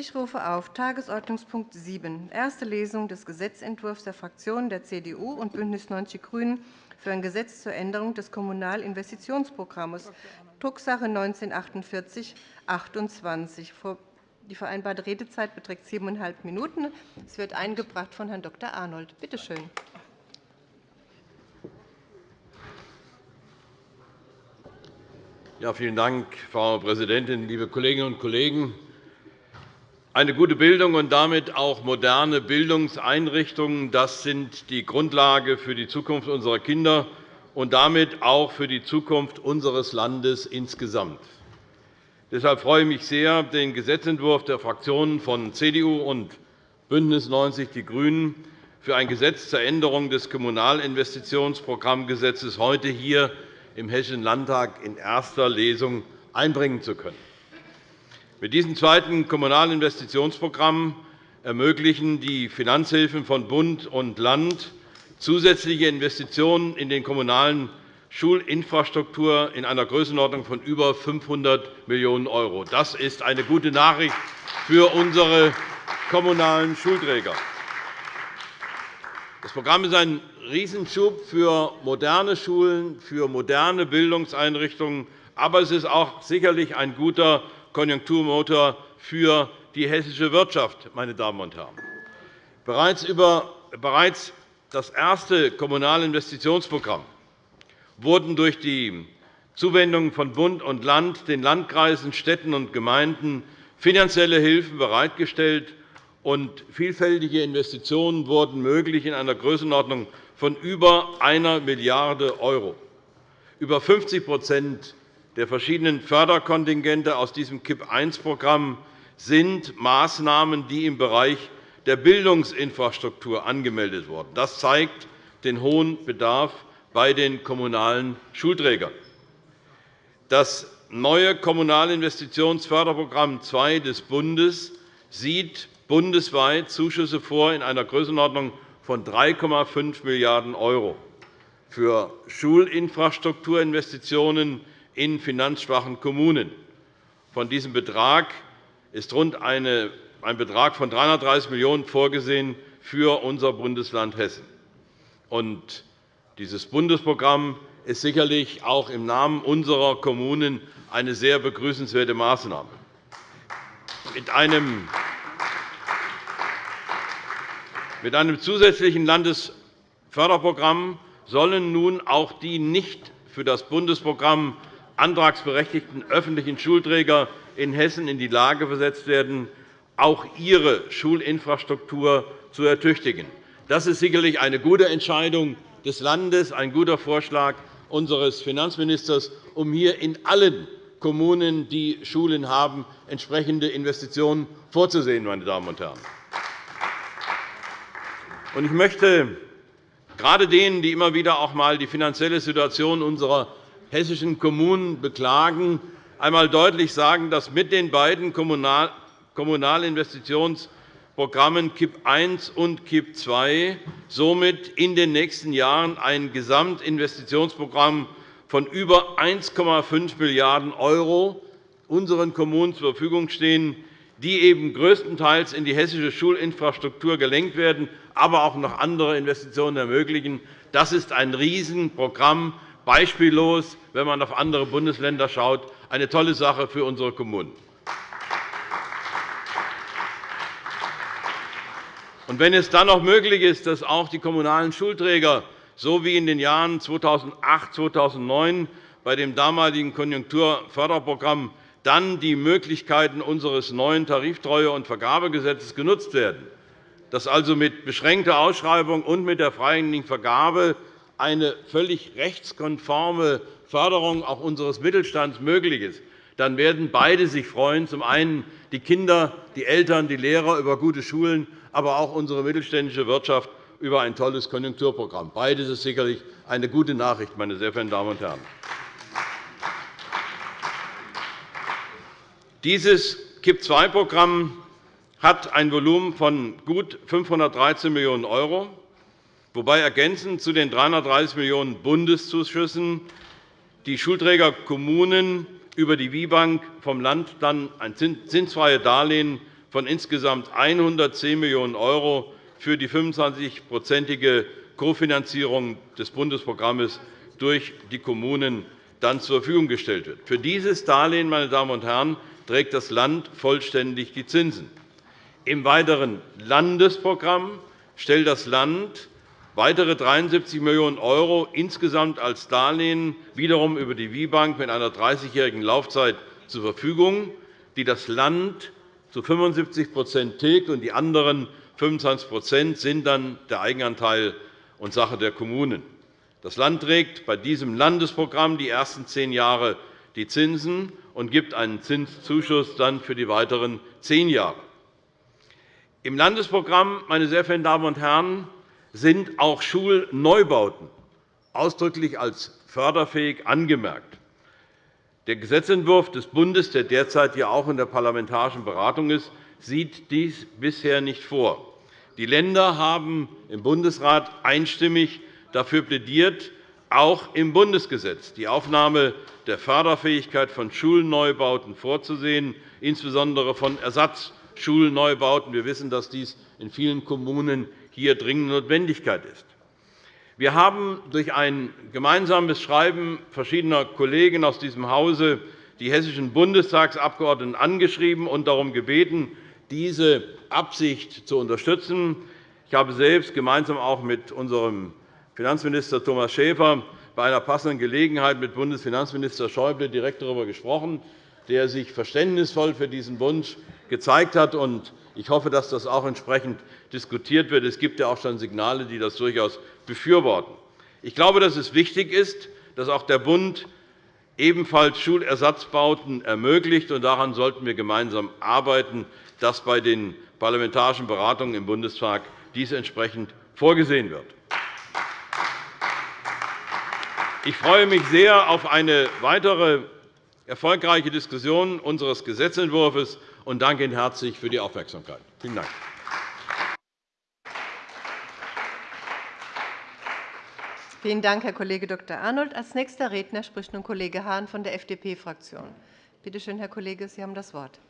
Ich rufe auf Tagesordnungspunkt 7, erste Lesung des Gesetzentwurfs der Fraktionen der CDU und BÜNDNIS 90 die GRÜNEN für ein Gesetz zur Änderung des Kommunalinvestitionsprogramms, Drucksache 19-4828. Die vereinbarte Redezeit beträgt siebeneinhalb Minuten. Es wird eingebracht von Herrn Dr. Arnold. Bitte schön. Ja, vielen Dank, Frau Präsidentin, liebe Kolleginnen und Kollegen! Eine gute Bildung und damit auch moderne Bildungseinrichtungen das sind die Grundlage für die Zukunft unserer Kinder und damit auch für die Zukunft unseres Landes insgesamt. Deshalb freue ich mich sehr, den Gesetzentwurf der Fraktionen von CDU und BÜNDNIS 90 die GRÜNEN für ein Gesetz zur Änderung des Kommunalinvestitionsprogrammgesetzes heute hier im Hessischen Landtag in erster Lesung einbringen zu können. Mit diesem zweiten Kommunalinvestitionsprogramm ermöglichen die Finanzhilfen von Bund und Land zusätzliche Investitionen in den kommunalen Schulinfrastruktur in einer Größenordnung von über 500 Millionen €. Das ist eine gute Nachricht für unsere kommunalen Schulträger. Das Programm ist ein Riesenschub für moderne Schulen, für moderne Bildungseinrichtungen, aber es ist auch sicherlich ein guter Konjunkturmotor für die hessische Wirtschaft. Meine Damen und Herren. Bereits, über, bereits das erste Kommunalinvestitionsprogramm wurden durch die Zuwendungen von Bund und Land den Landkreisen, Städten und Gemeinden finanzielle Hilfen bereitgestellt, und vielfältige Investitionen wurden möglich in einer Größenordnung von über 1 Milliarde €. Über 50 der verschiedenen Förderkontingente aus diesem KIP-I-Programm sind Maßnahmen, die im Bereich der Bildungsinfrastruktur angemeldet wurden. Das zeigt den hohen Bedarf bei den kommunalen Schulträgern. Das neue Kommunalinvestitionsförderprogramm II des Bundes sieht bundesweit Zuschüsse vor in einer Größenordnung von 3,5 Milliarden € für Schulinfrastrukturinvestitionen in finanzschwachen Kommunen. Von diesem Betrag ist rund ein Betrag von 330 Millionen € vorgesehen für unser Bundesland Hessen. Und dieses Bundesprogramm ist sicherlich auch im Namen unserer Kommunen eine sehr begrüßenswerte Maßnahme. Mit einem mit einem zusätzlichen Landesförderprogramm sollen nun auch die nicht für das Bundesprogramm antragsberechtigten öffentlichen Schulträger in Hessen in die Lage versetzt werden, auch ihre Schulinfrastruktur zu ertüchtigen. Das ist sicherlich eine gute Entscheidung des Landes, ein guter Vorschlag unseres Finanzministers, um hier in allen Kommunen, die Schulen haben, entsprechende Investitionen vorzusehen. Meine Damen und Herren. Ich möchte gerade denen, die immer wieder auch einmal die finanzielle Situation unserer hessischen Kommunen beklagen, einmal deutlich sagen, dass mit den beiden Kommunalinvestitionsprogrammen KIP I und KIP II somit in den nächsten Jahren ein Gesamtinvestitionsprogramm von über 1,5 Milliarden € unseren Kommunen zur Verfügung stehen, die eben größtenteils in die hessische Schulinfrastruktur gelenkt werden, aber auch noch andere Investitionen ermöglichen. Das ist ein Riesenprogramm, beispiellos, wenn man auf andere Bundesländer schaut, eine tolle Sache für unsere Kommunen. Und wenn es dann noch möglich ist, dass auch die kommunalen Schulträger, so wie in den Jahren 2008 2009 bei dem damaligen Konjunkturförderprogramm, dann die Möglichkeiten unseres neuen Tariftreue- und Vergabegesetzes genutzt werden, dass also mit beschränkter Ausschreibung und mit der freien Vergabe eine völlig rechtskonforme Förderung auch unseres Mittelstands möglich ist, dann werden beide sich freuen, zum einen die Kinder, die Eltern, die Lehrer über gute Schulen, aber auch unsere mittelständische Wirtschaft über ein tolles Konjunkturprogramm. Beides ist sicherlich eine gute Nachricht, meine sehr verehrten Damen und Herren. Dieses KIP-II-Programm hat ein Volumen von gut 513 Millionen €, wobei ergänzend zu den 330 Millionen € Bundeszuschüssen die Schulträgerkommunen über die WIBank vom Land dann ein zinsfreies Darlehen von insgesamt 110 Millionen € für die 25-prozentige Kofinanzierung des Bundesprogramms durch die Kommunen dann zur Verfügung gestellt wird. Für dieses Darlehen meine Damen und Herren, trägt das Land vollständig die Zinsen. Im weiteren Landesprogramm stellt das Land weitere 73 Millionen € insgesamt als Darlehen wiederum über die WIBank mit einer 30-jährigen Laufzeit zur Verfügung, die das Land zu 75% tilgt, und die anderen 25% sind dann der Eigenanteil und Sache der Kommunen. Das Land trägt bei diesem Landesprogramm die ersten zehn Jahre die Zinsen und gibt einen Zinszuschuss dann für die weiteren zehn Jahre. Im Landesprogramm, meine sehr verehrten Damen und Herren, sind auch Schulneubauten ausdrücklich als förderfähig angemerkt. Der Gesetzentwurf des Bundes, der derzeit ja auch in der parlamentarischen Beratung ist, sieht dies bisher nicht vor. Die Länder haben im Bundesrat einstimmig dafür plädiert, auch im Bundesgesetz die Aufnahme der Förderfähigkeit von Schulneubauten vorzusehen, insbesondere von Ersatzschulneubauten. Wir wissen, dass dies in vielen Kommunen hier dringende Notwendigkeit ist. Wir haben durch ein gemeinsames Schreiben verschiedener Kollegen aus diesem Hause die hessischen Bundestagsabgeordneten angeschrieben und darum gebeten, diese Absicht zu unterstützen. Ich habe selbst gemeinsam auch mit unserem Finanzminister Thomas Schäfer bei einer passenden Gelegenheit mit Bundesfinanzminister Schäuble direkt darüber gesprochen, der sich verständnisvoll für diesen Wunsch gezeigt hat. Ich hoffe, dass das auch entsprechend diskutiert wird. Es gibt ja auch schon Signale, die das durchaus befürworten. Ich glaube, dass es wichtig ist, dass auch der Bund ebenfalls Schulersatzbauten ermöglicht. Daran sollten wir gemeinsam arbeiten, dass bei den parlamentarischen Beratungen im Bundestag dies entsprechend vorgesehen wird. Ich freue mich sehr auf eine weitere erfolgreiche Diskussion unseres Gesetzentwurfs und danke Ihnen herzlich für die Aufmerksamkeit. Vielen Dank. Vielen Dank, Herr Kollege Dr. Arnold. Als nächster Redner spricht nun Kollege Hahn von der FDP-Fraktion. Bitte schön, Herr Kollege, Sie haben das Wort.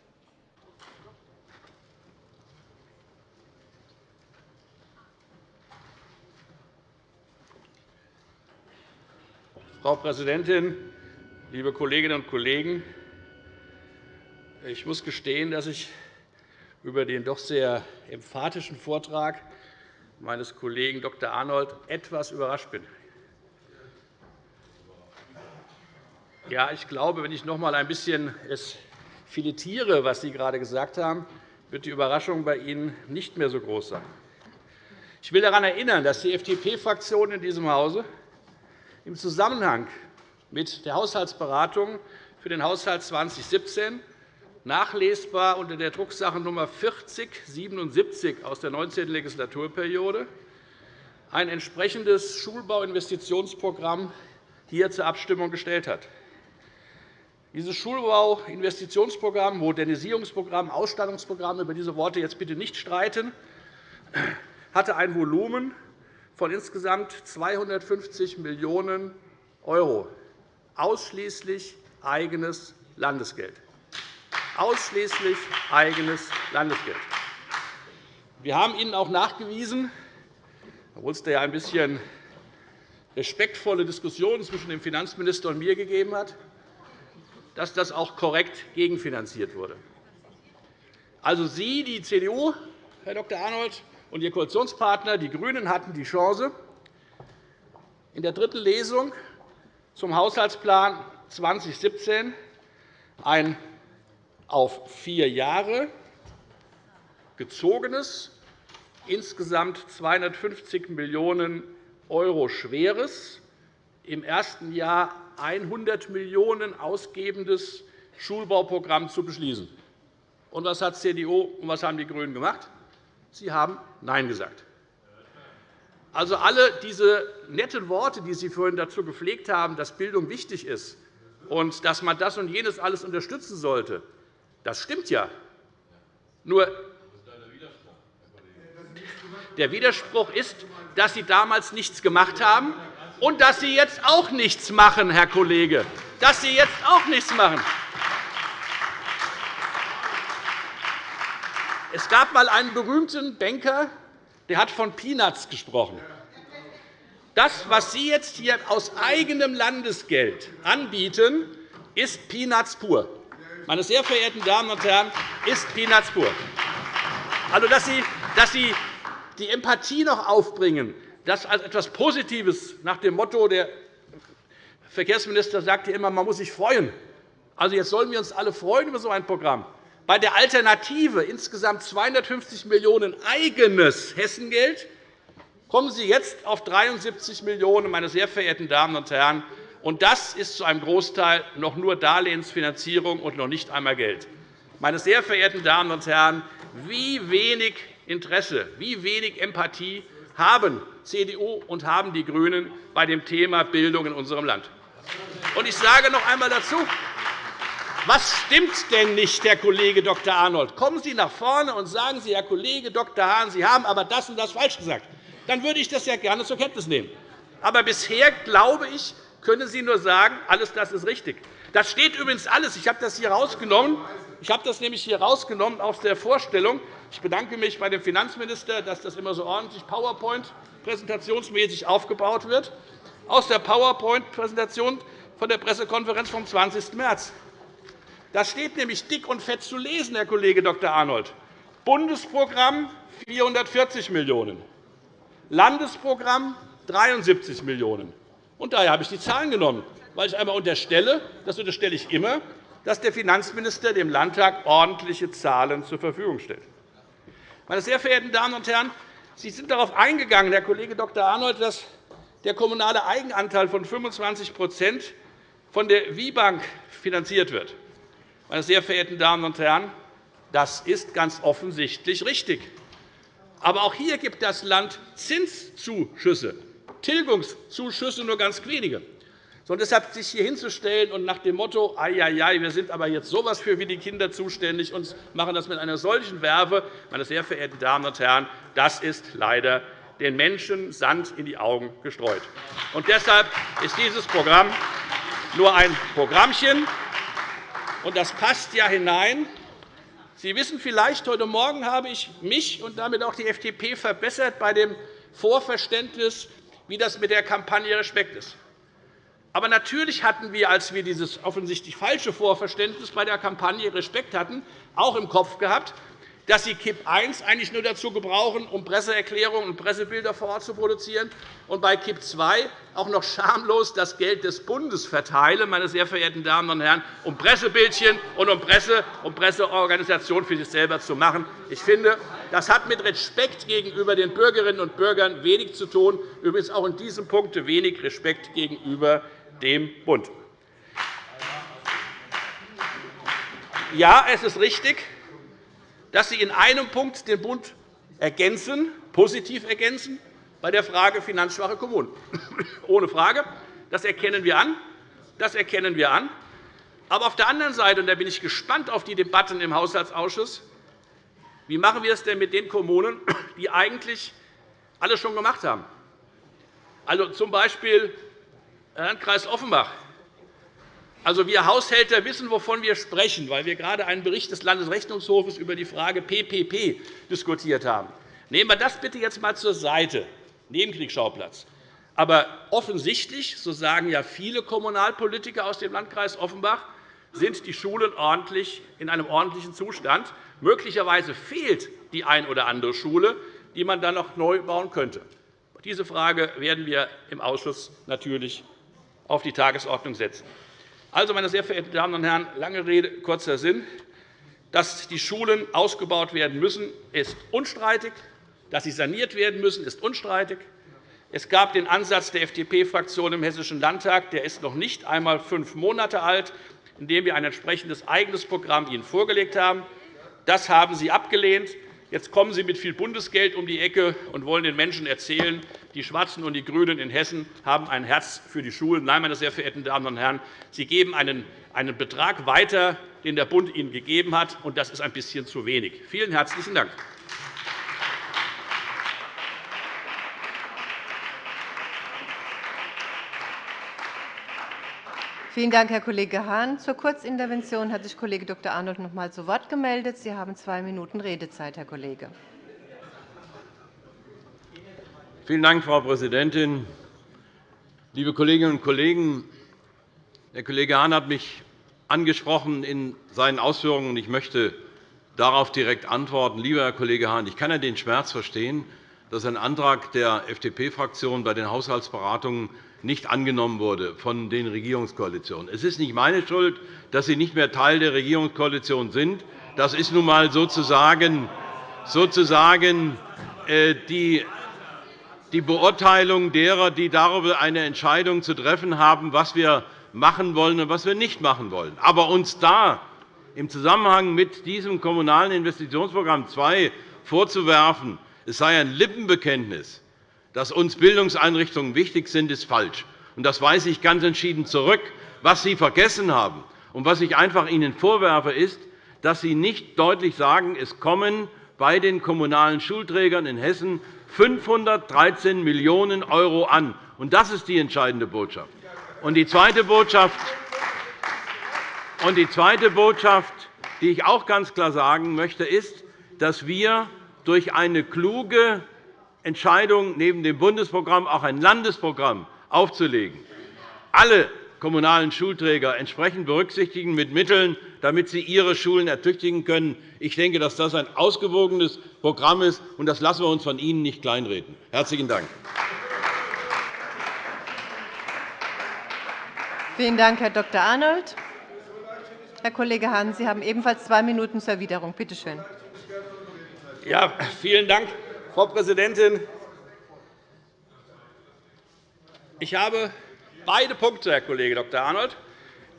Frau Präsidentin, liebe Kolleginnen und Kollegen! Ich muss gestehen, dass ich über den doch sehr emphatischen Vortrag meines Kollegen Dr. Arnold etwas überrascht bin. Ja, ich glaube, wenn ich noch einmal ein bisschen es filetiere, was Sie gerade gesagt haben, wird die Überraschung bei Ihnen nicht mehr so groß sein. Ich will daran erinnern, dass die FDP-Fraktion in diesem Hause im Zusammenhang mit der Haushaltsberatung für den Haushalt 2017 nachlesbar unter der Drucksache Nr. 4077 aus der 19. Legislaturperiode ein entsprechendes Schulbauinvestitionsprogramm hier zur Abstimmung gestellt hat. Dieses Schulbauinvestitionsprogramm, Modernisierungsprogramm, Ausstattungsprogramm, über diese Worte jetzt bitte nicht streiten, hatte ein Volumen von insgesamt 250 Millionen €, ausschließlich eigenes Landesgeld. Ausschließlich eigenes Landesgeld. Wir haben Ihnen auch nachgewiesen, obwohl es da ja ein bisschen respektvolle Diskussionen zwischen dem Finanzminister und mir gegeben hat, dass das auch korrekt gegenfinanziert wurde. Also Sie, die CDU, Herr Dr. Arnold, und Ihr Koalitionspartner, die GRÜNEN, hatten die Chance, in der dritten Lesung zum Haushaltsplan 2017 ein auf vier Jahre gezogenes, insgesamt 250 Millionen € schweres, im ersten Jahr 100 Millionen € ausgebendes Schulbauprogramm zu beschließen. Und was hat CDU und was haben die GRÜNEN gemacht? Sie haben Nein gesagt. Also alle diese netten Worte, die Sie vorhin dazu gepflegt haben, dass Bildung wichtig ist und dass man das und jenes alles unterstützen sollte, das stimmt ja. Nur der Widerspruch ist, dass Sie damals nichts gemacht haben und dass Sie jetzt auch nichts machen, Herr Kollege. Dass Sie jetzt auch nichts machen. Es gab einmal einen berühmten Banker, der hat von Peanuts gesprochen. Das, was Sie jetzt hier aus eigenem Landesgeld anbieten, ist Peanuts pur. Meine sehr verehrten Damen und Herren, ist Peanuts. Also, dass Sie, dass Sie die Empathie noch aufbringen, das als etwas Positives nach dem Motto, der Verkehrsminister sagte immer, man muss sich freuen. Also, jetzt sollen wir uns alle freuen über so ein Programm. Bei der Alternative insgesamt 250 Millionen € eigenes Hessengeld kommen Sie jetzt auf 73 Millionen €, meine sehr verehrten Damen und Herren. Und das ist zu einem Großteil noch nur Darlehensfinanzierung und noch nicht einmal Geld. Meine sehr verehrten Damen und Herren, wie wenig Interesse, wie wenig Empathie haben CDU und haben die GRÜNEN bei dem Thema Bildung in unserem Land. Und ich sage noch einmal dazu, was stimmt denn nicht, Herr Kollege Dr. Arnold? Kommen Sie nach vorne und sagen Sie, Herr Kollege Dr. Hahn, Sie haben aber das und das falsch gesagt. Dann würde ich das ja gerne zur Kenntnis nehmen. Aber bisher, glaube ich, können Sie nur sagen, alles das ist richtig. Das steht übrigens alles. Ich habe das hier rausgenommen. Ich habe das nämlich hier rausgenommen aus der Vorstellung. Ich bedanke mich bei dem Finanzminister, dass das immer so ordentlich PowerPoint-präsentationsmäßig aufgebaut wird. Aus der PowerPoint-Präsentation von der Pressekonferenz vom 20. März. Das steht nämlich dick und fett zu lesen, Herr Kollege Dr. Arnold. Bundesprogramm 440 Millionen €, Landesprogramm 73 Millionen €. Daher habe ich die Zahlen genommen, weil ich einmal unterstelle, das unterstelle ich immer, dass der Finanzminister dem Landtag ordentliche Zahlen zur Verfügung stellt. Meine sehr verehrten Damen und Herren, Sie sind darauf eingegangen, Herr Kollege Dr. Arnold, dass der kommunale Eigenanteil von 25% von der WIBank finanziert wird. Meine sehr verehrten Damen und Herren, das ist ganz offensichtlich richtig. Aber auch hier gibt das Land Zinszuschüsse, Tilgungszuschüsse nur ganz wenige. Und deshalb sich hier hinzustellen und nach dem Motto, ja, wir sind aber jetzt so etwas für wie die Kinder zuständig und machen das mit einer solchen Werbe, meine sehr verehrten Damen und Herren, das ist leider den Menschen Sand in die Augen gestreut. Und deshalb ist dieses Programm nur ein Programmchen, und das passt ja hinein. Sie wissen vielleicht, heute Morgen habe ich mich und damit auch die FDP verbessert bei dem Vorverständnis, wie das mit der Kampagne Respekt ist. Aber natürlich hatten wir, als wir dieses offensichtlich falsche Vorverständnis bei der Kampagne Respekt hatten, auch im Kopf gehabt, dass Sie KIP I eigentlich nur dazu gebrauchen, um Presseerklärungen und Pressebilder vor Ort zu produzieren, und bei KIP II auch noch schamlos das Geld des Bundes verteilen, meine sehr verehrten Damen und Herren, um Pressebildchen und um Presse und Presseorganisation für sich selber zu machen. Ich finde, das hat mit Respekt gegenüber den Bürgerinnen und Bürgern wenig zu tun, übrigens auch in diesem Punkt wenig Respekt gegenüber dem Bund. Ja, es ist richtig, dass Sie in einem Punkt den Bund ergänzen, positiv ergänzen, bei der Frage finanzschwache Kommunen. Ohne Frage. Das erkennen wir an. Das erkennen wir an. Aber auf der anderen Seite, und da bin ich gespannt auf die Debatten im Haushaltsausschuss, wie machen wir es denn mit den Kommunen, die eigentlich alles schon gemacht haben? Also z. B. Landkreis Offenbach. Also, wir Haushälter wissen, wovon wir sprechen, weil wir gerade einen Bericht des Landesrechnungshofes über die Frage PPP diskutiert haben. Nehmen wir das bitte jetzt einmal zur Seite, Nebenkriegsschauplatz. Aber offensichtlich, so sagen ja viele Kommunalpolitiker aus dem Landkreis Offenbach, sind die Schulen ordentlich in einem ordentlichen Zustand. Möglicherweise fehlt die ein oder andere Schule, die man dann noch neu bauen könnte. Diese Frage werden wir im Ausschuss natürlich auf die Tagesordnung setzen. Also, meine sehr verehrten Damen und Herren, lange Rede, kurzer Sinn. Dass die Schulen ausgebaut werden müssen, ist unstreitig. Dass sie saniert werden müssen, ist unstreitig. Es gab den Ansatz der FDP-Fraktion im Hessischen Landtag, der ist noch nicht einmal fünf Monate alt, in dem wir ein entsprechendes eigenes Programm Ihnen vorgelegt haben. Das haben Sie abgelehnt. Jetzt kommen Sie mit viel Bundesgeld um die Ecke und wollen den Menschen erzählen, die Schwarzen und die GRÜNEN in Hessen haben ein Herz für die Schulen. Nein, meine sehr verehrten Damen und Herren, Sie geben einen Betrag weiter, den der Bund Ihnen gegeben hat, und das ist ein bisschen zu wenig. Vielen herzlichen Dank. Vielen Dank, Herr Kollege Hahn. Zur Kurzintervention hat sich Kollege Dr. Arnold noch einmal zu Wort gemeldet. Sie haben zwei Minuten Redezeit, Herr Kollege. Vielen Dank, Frau Präsidentin. Liebe Kolleginnen und Kollegen, der Kollege Hahn hat mich angesprochen in seinen Ausführungen, und ich möchte darauf direkt antworten. Lieber Herr Kollege Hahn, ich kann ja den Schmerz verstehen, dass ein Antrag der FDP-Fraktion bei den Haushaltsberatungen nicht angenommen wurde von den Regierungskoalitionen. Es ist nicht meine Schuld, dass Sie nicht mehr Teil der Regierungskoalition sind. Das ist nun einmal sozusagen, sozusagen äh, die die Beurteilung derer, die darüber eine Entscheidung zu treffen haben, was wir machen wollen und was wir nicht machen wollen. Aber uns da im Zusammenhang mit diesem Kommunalen Investitionsprogramm II vorzuwerfen, es sei ein Lippenbekenntnis, dass uns Bildungseinrichtungen wichtig sind, ist falsch. Das weise ich ganz entschieden zurück. Was Sie vergessen haben und was ich einfach Ihnen vorwerfe, ist, dass Sie nicht deutlich sagen, es kommen bei den kommunalen Schulträgern in Hessen 513 Millionen € an. Das ist die entscheidende Botschaft. Die zweite Botschaft, die zweite Botschaft, die ich auch ganz klar sagen möchte, ist, dass wir durch eine kluge Entscheidung, neben dem Bundesprogramm auch ein Landesprogramm aufzulegen, alle kommunalen Schulträger entsprechend berücksichtigen mit Mitteln, damit sie ihre Schulen ertüchtigen können. Ich denke, dass das ein ausgewogenes Programm ist, und das lassen wir uns von Ihnen nicht kleinreden. – Herzlichen Dank. Vielen Dank, Herr Dr. Arnold. Herr Kollege Hahn, Sie haben ebenfalls zwei Minuten zur Erwiderung. Bitte schön. Ja, vielen Dank, Frau Präsidentin. Ich habe beide Punkte, Herr Kollege Dr. Arnold,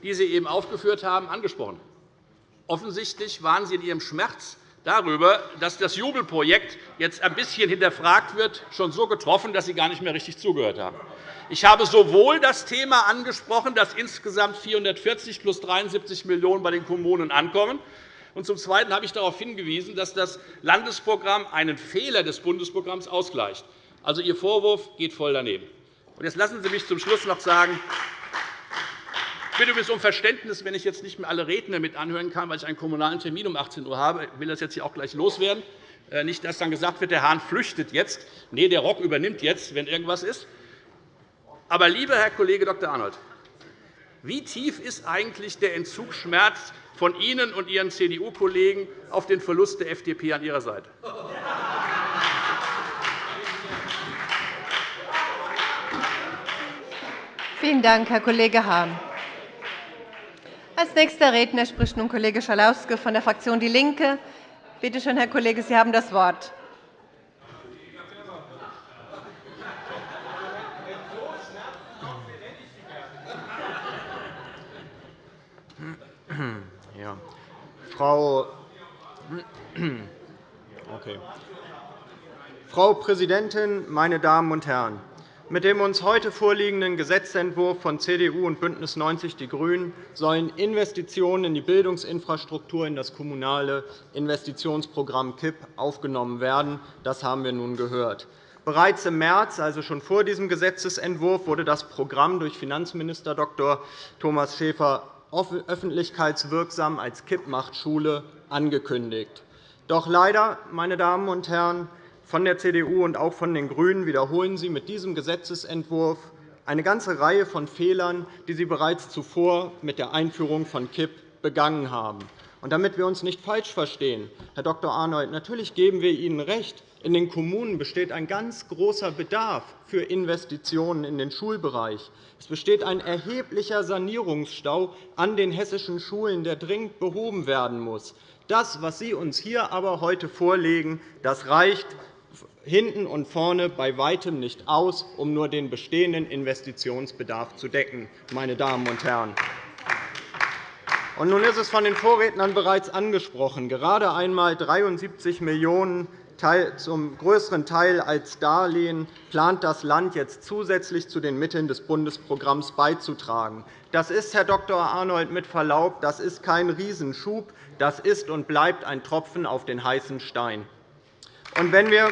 die Sie eben aufgeführt haben, angesprochen. Offensichtlich waren Sie in Ihrem Schmerz darüber, dass das Jubelprojekt jetzt ein bisschen hinterfragt wird, schon so getroffen, dass Sie gar nicht mehr richtig zugehört haben. Ich habe sowohl das Thema angesprochen, dass insgesamt 440 plus 73 Millionen € bei den Kommunen ankommen, und zum Zweiten habe ich darauf hingewiesen, dass das Landesprogramm einen Fehler des Bundesprogramms ausgleicht. Also Ihr Vorwurf geht voll daneben. Jetzt lassen Sie mich zum Schluss noch sagen, ich bitte um Verständnis, wenn ich jetzt nicht mehr alle Redner mit anhören kann, weil ich einen kommunalen Termin um 18 Uhr habe. Ich will das jetzt hier auch gleich loswerden. Äh, nicht, dass dann gesagt wird, der Hahn flüchtet jetzt. Nein, der Rock übernimmt jetzt, wenn irgendwas ist. Aber, lieber Herr Kollege Dr. Arnold, wie tief ist eigentlich der Entzugsschmerz von Ihnen und Ihren CDU-Kollegen auf den Verlust der FDP an Ihrer Seite? Vielen Dank, Herr Kollege Hahn. Als nächster Redner spricht nun Kollege Schalauske von der Fraktion DIE LINKE. Bitte schön, Herr Kollege, Sie haben das Wort. Ja. Frau, okay. Frau Präsidentin, meine Damen und Herren! Mit dem uns heute vorliegenden Gesetzentwurf von CDU und BÜNDNIS 90 die GRÜNEN sollen Investitionen in die Bildungsinfrastruktur in das Kommunale Investitionsprogramm KIP aufgenommen werden. Das haben wir nun gehört. Bereits im März, also schon vor diesem Gesetzentwurf, wurde das Programm durch Finanzminister Dr. Thomas Schäfer öffentlichkeitswirksam als KIP macht Schule angekündigt. Doch leider, meine Damen und Herren, von der CDU und auch von den GRÜNEN wiederholen Sie mit diesem Gesetzentwurf eine ganze Reihe von Fehlern, die Sie bereits zuvor mit der Einführung von KIP begangen haben. Damit wir uns nicht falsch verstehen, Herr Dr. Arnold, natürlich geben wir Ihnen recht. In den Kommunen besteht ein ganz großer Bedarf für Investitionen in den Schulbereich. Es besteht ein erheblicher Sanierungsstau an den hessischen Schulen, der dringend behoben werden muss. Das, was Sie uns hier aber heute vorlegen, das reicht hinten und vorne bei weitem nicht aus, um nur den bestehenden Investitionsbedarf zu decken. Meine Damen und Herren. Und nun ist es von den Vorrednern bereits angesprochen. Gerade einmal 73 Millionen € zum größeren Teil als Darlehen plant das Land jetzt zusätzlich zu den Mitteln des Bundesprogramms beizutragen. Das ist, Herr Dr. Arnold, mit Verlaub, das ist kein Riesenschub. Das ist und bleibt ein Tropfen auf den heißen Stein. Und wenn wir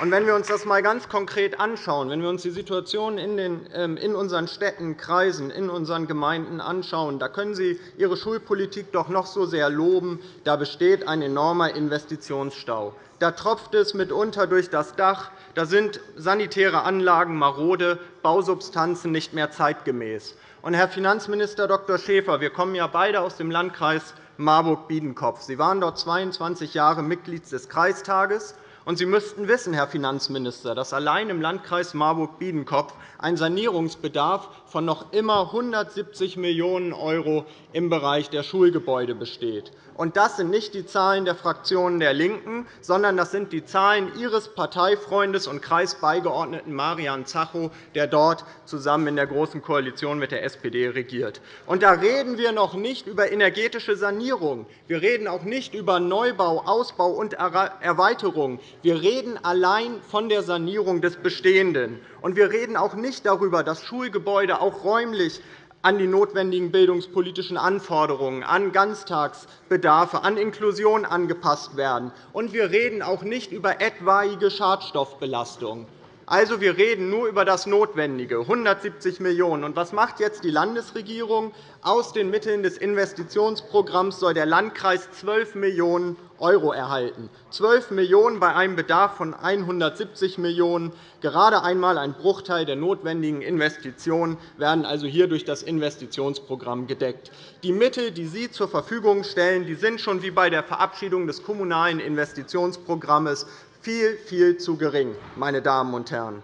Und wenn wir uns das einmal ganz konkret anschauen, wenn wir uns die Situation in, den, ähm, in unseren Städten, Kreisen, in unseren Gemeinden anschauen, da können Sie Ihre Schulpolitik doch noch so sehr loben. Da besteht ein enormer Investitionsstau. Da tropft es mitunter durch das Dach. Da sind sanitäre Anlagen marode, Bausubstanzen nicht mehr zeitgemäß. Und, Herr Finanzminister Dr. Schäfer, wir kommen ja beide aus dem Landkreis Marburg-Biedenkopf. Sie waren dort 22 Jahre Mitglied des Kreistages. Und Sie müssten wissen, Herr Finanzminister, dass allein im Landkreis Marburg-Biedenkopf ein Sanierungsbedarf von noch immer 170 Millionen € im Bereich der Schulgebäude besteht. Und das sind nicht die Zahlen der Fraktionen der LINKEN, sondern das sind die Zahlen Ihres Parteifreundes und Kreisbeigeordneten Marian Zacho, der dort zusammen in der Großen Koalition mit der SPD regiert. Und da reden wir noch nicht über energetische Sanierung. Wir reden auch nicht über Neubau, Ausbau und Erweiterung. Wir reden allein von der Sanierung des Bestehenden. Und wir reden auch nicht darüber, dass Schulgebäude auch räumlich an die notwendigen bildungspolitischen Anforderungen, an Ganztagsbedarfe, an Inklusion angepasst werden. Und wir reden auch nicht über etwaige Schadstoffbelastung. Also, wir reden nur über das Notwendige, 170 Millionen €. Und was macht jetzt die Landesregierung? Aus den Mitteln des Investitionsprogramms soll der Landkreis 12 Millionen € erhalten. 12 Millionen € bei einem Bedarf von 170 Millionen €. Gerade einmal ein Bruchteil der notwendigen Investitionen werden also hier durch das Investitionsprogramm gedeckt. Die Mittel, die Sie zur Verfügung stellen, sind schon wie bei der Verabschiedung des Kommunalen Investitionsprogramms viel, viel zu gering, meine Damen und Herren.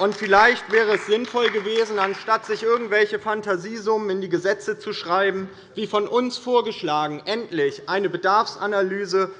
Und vielleicht wäre es sinnvoll gewesen, anstatt sich irgendwelche Fantasiesummen in die Gesetze zu schreiben, wie von uns vorgeschlagen, endlich eine Bedarfsanalyse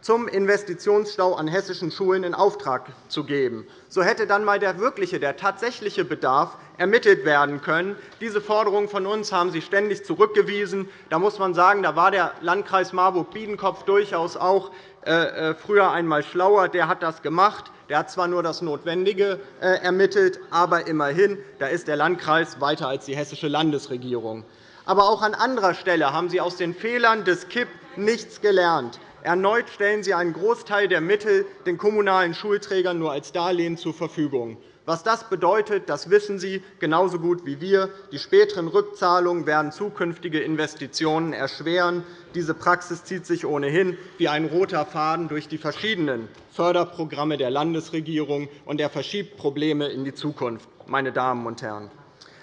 zum Investitionsstau an hessischen Schulen in Auftrag zu geben. So hätte dann einmal der wirkliche, der tatsächliche Bedarf ermittelt werden können. Diese Forderung von uns haben Sie ständig zurückgewiesen. Da muss man sagen, da war der Landkreis Marburg-Biedenkopf durchaus auch äh, äh, früher einmal schlauer. Der hat das gemacht. Der hat zwar nur das Notwendige äh, ermittelt, aber immerhin, da ist der Landkreis weiter als die hessische Landesregierung. Aber auch an anderer Stelle haben Sie aus den Fehlern des KIP nichts gelernt. Erneut stellen Sie einen Großteil der Mittel den kommunalen Schulträgern nur als Darlehen zur Verfügung. Was das bedeutet, das wissen Sie genauso gut wie wir. Die späteren Rückzahlungen werden zukünftige Investitionen erschweren. Diese Praxis zieht sich ohnehin wie ein roter Faden durch die verschiedenen Förderprogramme der Landesregierung, und er verschiebt Probleme in die Zukunft. Meine Damen und Herren.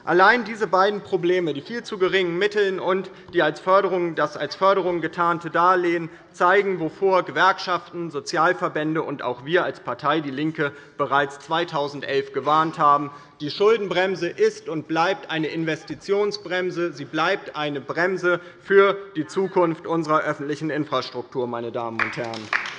Allein diese beiden Probleme, die viel zu geringen Mittel und die als Förderung, das als Förderung getarnte Darlehen, zeigen, wovor Gewerkschaften, Sozialverbände und auch wir als Partei DIE LINKE bereits 2011 gewarnt haben. Die Schuldenbremse ist und bleibt eine Investitionsbremse. Sie bleibt eine Bremse für die Zukunft unserer öffentlichen Infrastruktur. Meine Damen und Herren.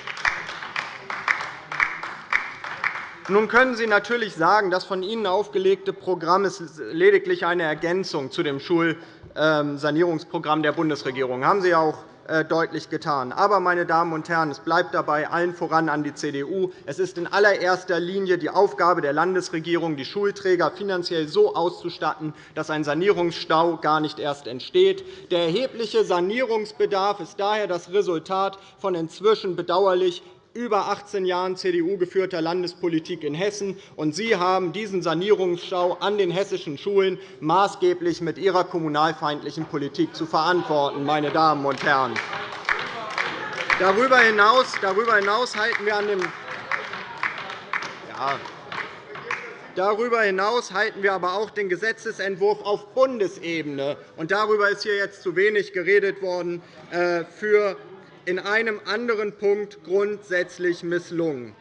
Nun können Sie natürlich sagen, das von Ihnen aufgelegte Programm ist lediglich eine Ergänzung zu dem Schulsanierungsprogramm der Bundesregierung. Das haben Sie auch äh, deutlich getan. Aber, meine Damen und Herren, es bleibt dabei allen voran an die CDU. Es ist in allererster Linie die Aufgabe der Landesregierung, die Schulträger finanziell so auszustatten, dass ein Sanierungsstau gar nicht erst entsteht. Der erhebliche Sanierungsbedarf ist daher das Resultat von inzwischen bedauerlich über 18 Jahren CDU-geführter Landespolitik in Hessen. und Sie haben diesen Sanierungsstau an den hessischen Schulen maßgeblich mit Ihrer kommunalfeindlichen Politik zu verantworten. Meine Damen und Herren. Darüber hinaus, darüber hinaus halten wir an dem ja, Darüber hinaus halten wir aber auch den Gesetzentwurf auf Bundesebene, und darüber ist hier jetzt zu wenig geredet worden, äh, für in einem anderen Punkt grundsätzlich misslungen.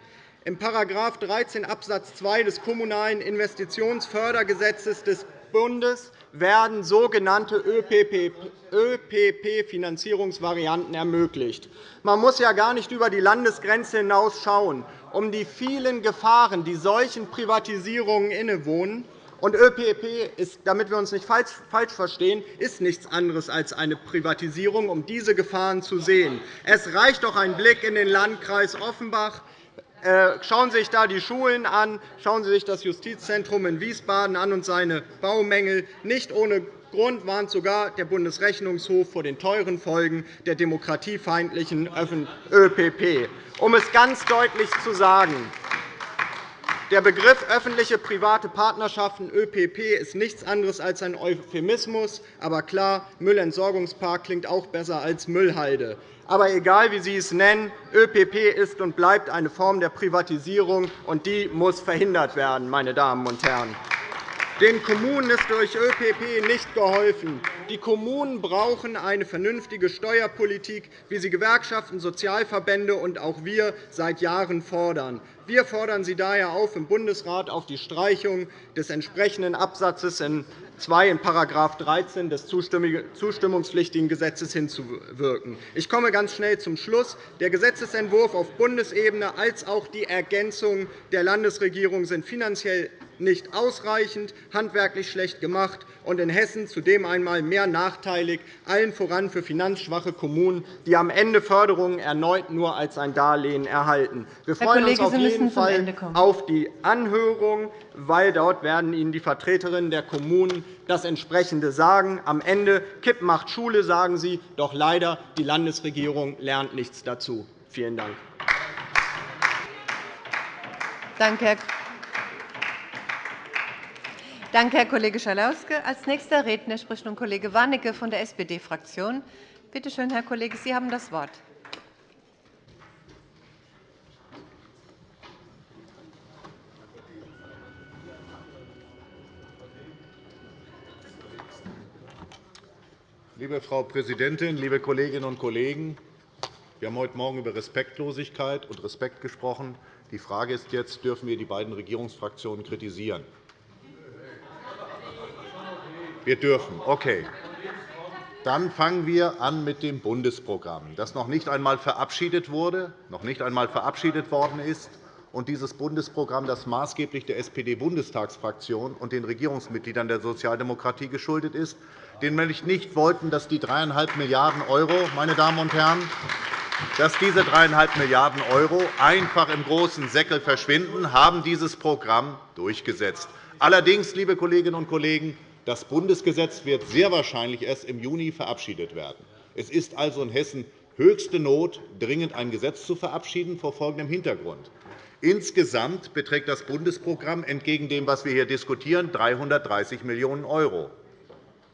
In § 13 Abs. 2 des Kommunalen Investitionsfördergesetzes des Bundes werden sogenannte ÖPP-Finanzierungsvarianten ermöglicht. Man muss ja gar nicht über die Landesgrenze hinaus schauen, um die vielen Gefahren, die solchen Privatisierungen innewohnen, und ÖPP ist, damit wir uns nicht falsch verstehen, ist nichts anderes als eine Privatisierung, um diese Gefahren zu sehen. Es reicht doch ein Blick in den Landkreis Offenbach. Äh, schauen Sie sich da die Schulen an. Schauen Sie sich das Justizzentrum in Wiesbaden an und seine Baumängel. Nicht ohne Grund warnt sogar der Bundesrechnungshof vor den teuren Folgen der demokratiefeindlichen ÖPP. Um es ganz deutlich zu sagen, der Begriff öffentliche-private Partnerschaften ÖPP ist nichts anderes als ein Euphemismus. Aber klar, Müllentsorgungspark klingt auch besser als Müllhalde. Aber egal, wie Sie es nennen, ÖPP ist und bleibt eine Form der Privatisierung, und die muss verhindert werden. Meine Damen und Herren. Den Kommunen ist durch ÖPP nicht geholfen. Die Kommunen brauchen eine vernünftige Steuerpolitik, wie sie Gewerkschaften, Sozialverbände und auch wir seit Jahren fordern. Wir fordern Sie daher auf, im Bundesrat auf die Streichung des entsprechenden Absatzes in 2 in § 13 des zustimmungspflichtigen Gesetzes hinzuwirken. Ich komme ganz schnell zum Schluss. Der Gesetzentwurf auf Bundesebene als auch die Ergänzung der Landesregierung sind finanziell nicht ausreichend, handwerklich schlecht gemacht und in Hessen zudem einmal mehr nachteilig, allen voran für finanzschwache Kommunen, die am Ende Förderungen erneut nur als ein Darlehen erhalten. Wir freuen uns auf jeden Fall auf die Anhörung, weil dort werden Ihnen die Vertreterinnen der Kommunen das entsprechende sagen. Am Ende Kipp macht Schule, sagen Sie, doch leider die Landesregierung lernt nichts dazu. Vielen Dank. Danke, Danke, Herr Kollege Schalauske. Als nächster Redner spricht nun Kollege Warnecke von der SPD-Fraktion. Bitte schön, Herr Kollege, Sie haben das Wort. Liebe Frau Präsidentin, liebe Kolleginnen und Kollegen! Wir haben heute Morgen über Respektlosigkeit und Respekt gesprochen. Die Frage ist jetzt, dürfen wir die beiden Regierungsfraktionen kritisieren? Wir dürfen. Okay. Dann fangen wir an mit dem Bundesprogramm, das noch nicht einmal verabschiedet wurde, noch nicht einmal verabschiedet worden ist. Und dieses Bundesprogramm, das maßgeblich der SPD-Bundestagsfraktion und den Regierungsmitgliedern der Sozialdemokratie geschuldet ist, den nämlich nicht wollten, dass die 3,5 Milliarden €, meine Damen und Herren, dass diese 3,5 Milliarden € einfach im großen Säckel verschwinden, haben dieses Programm durchgesetzt. Allerdings, liebe Kolleginnen und Kollegen, das Bundesgesetz wird sehr wahrscheinlich erst im Juni verabschiedet werden. Es ist also in Hessen höchste Not, dringend ein Gesetz zu verabschieden, vor folgendem Hintergrund. Insgesamt beträgt das Bundesprogramm entgegen dem, was wir hier diskutieren, 330 Millionen €.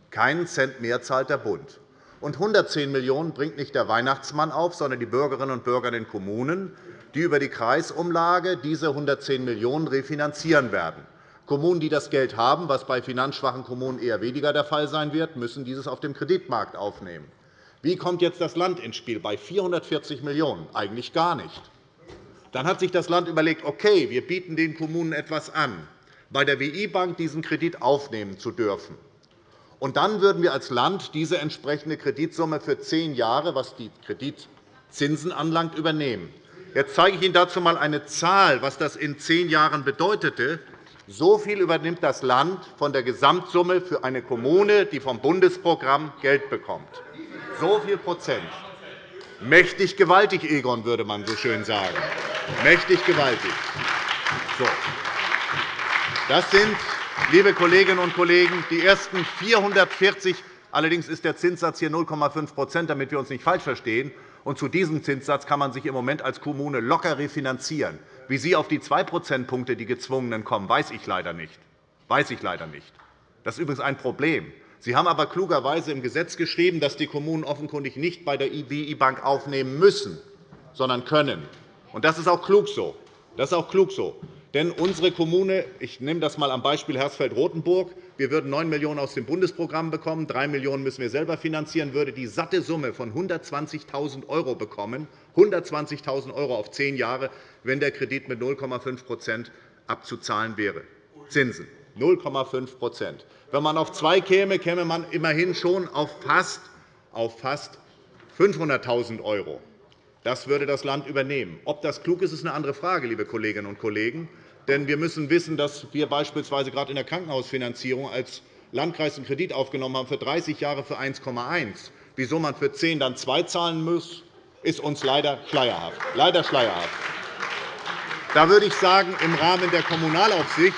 Keinen Cent mehr zahlt der Bund. Und 110 Millionen € bringt nicht der Weihnachtsmann auf, sondern die Bürgerinnen und Bürger in den Kommunen, die über die Kreisumlage diese 110 Millionen € refinanzieren werden. Kommunen, die das Geld haben, was bei finanzschwachen Kommunen eher weniger der Fall sein wird, müssen dieses auf dem Kreditmarkt aufnehmen. Wie kommt jetzt das Land ins Spiel? Bei 440 Millionen € eigentlich gar nicht. Dann hat sich das Land überlegt, okay, wir bieten den Kommunen etwas an, bei der WI-Bank diesen Kredit aufnehmen zu dürfen. Und dann würden wir als Land diese entsprechende Kreditsumme für zehn Jahre, was die Kreditzinsen anlangt, übernehmen. Jetzt zeige ich Ihnen dazu einmal eine Zahl, was das in zehn Jahren bedeutete. So viel übernimmt das Land von der Gesamtsumme für eine Kommune, die vom Bundesprogramm Geld bekommt. So viel Prozent. Mächtig gewaltig, Egon, würde man so schön sagen. Mächtig gewaltig. So. Das sind, liebe Kolleginnen und Kollegen, die ersten 440 Allerdings ist der Zinssatz hier 0,5% damit wir uns nicht falsch verstehen. Und zu diesem Zinssatz kann man sich im Moment als Kommune locker refinanzieren. Wie Sie auf die 2 Prozentpunkte, die gezwungenen, kommen, weiß ich leider nicht. Weiß ich leider nicht. Das ist übrigens ein Problem. Sie haben aber klugerweise im Gesetz geschrieben, dass die Kommunen offenkundig nicht bei der IBI-Bank aufnehmen müssen, sondern können. Und das ist auch klug so. Das ist auch klug so. Denn unsere Kommune, ich nehme das einmal am Beispiel Hersfeld-Rotenburg, wir würden 9 Millionen € aus dem Bundesprogramm bekommen, 3 Millionen € müssen wir selber finanzieren, würde die satte Summe von 120.000 € bekommen, 120.000 € auf zehn Jahre, wenn der Kredit mit 0,5% abzuzahlen wäre. Zinsen 0,5 Wenn man auf zwei käme, käme man immerhin schon auf fast, auf fast 500.000 €. Das würde das Land übernehmen. Ob das klug ist, ist eine andere Frage, liebe Kolleginnen und Kollegen. Denn wir müssen wissen, dass wir beispielsweise gerade in der Krankenhausfinanzierung als Landkreis einen Kredit aufgenommen haben für 30 Jahre für 1,1. Wieso man für 10 dann 2 zahlen muss, ist uns leider schleierhaft. Leider schleierhaft. Da würde ich sagen, im Rahmen der Kommunalaufsicht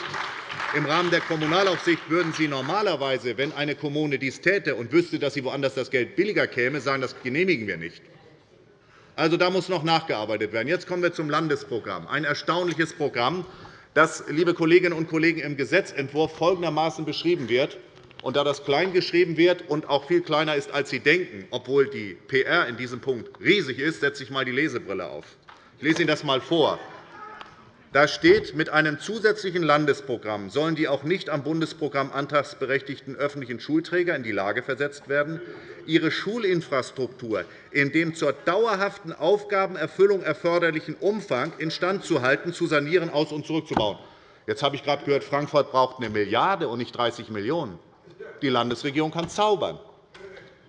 Im Rahmen der Kommunalaufsicht würden Sie normalerweise, wenn eine Kommune dies täte und wüsste, dass sie woanders das Geld billiger käme, sagen, das genehmigen wir nicht. Also, da muss noch nachgearbeitet werden. Jetzt kommen wir zum Landesprogramm, ein erstaunliches Programm, das, liebe Kolleginnen und Kollegen, im Gesetzentwurf folgendermaßen beschrieben wird. Und da das klein geschrieben wird und auch viel kleiner ist, als Sie denken, obwohl die PR in diesem Punkt riesig ist, setze ich einmal die Lesebrille auf. Ich lese Ihnen das einmal vor. Da steht, mit einem zusätzlichen Landesprogramm sollen die auch nicht am Bundesprogramm antragsberechtigten öffentlichen Schulträger in die Lage versetzt werden, ihre Schulinfrastruktur in dem zur dauerhaften Aufgabenerfüllung erforderlichen Umfang instand zu halten, zu sanieren, aus- und zurückzubauen. Jetzt habe ich gerade gehört, Frankfurt braucht eine Milliarde und nicht 30 Millionen €. Die Landesregierung kann zaubern.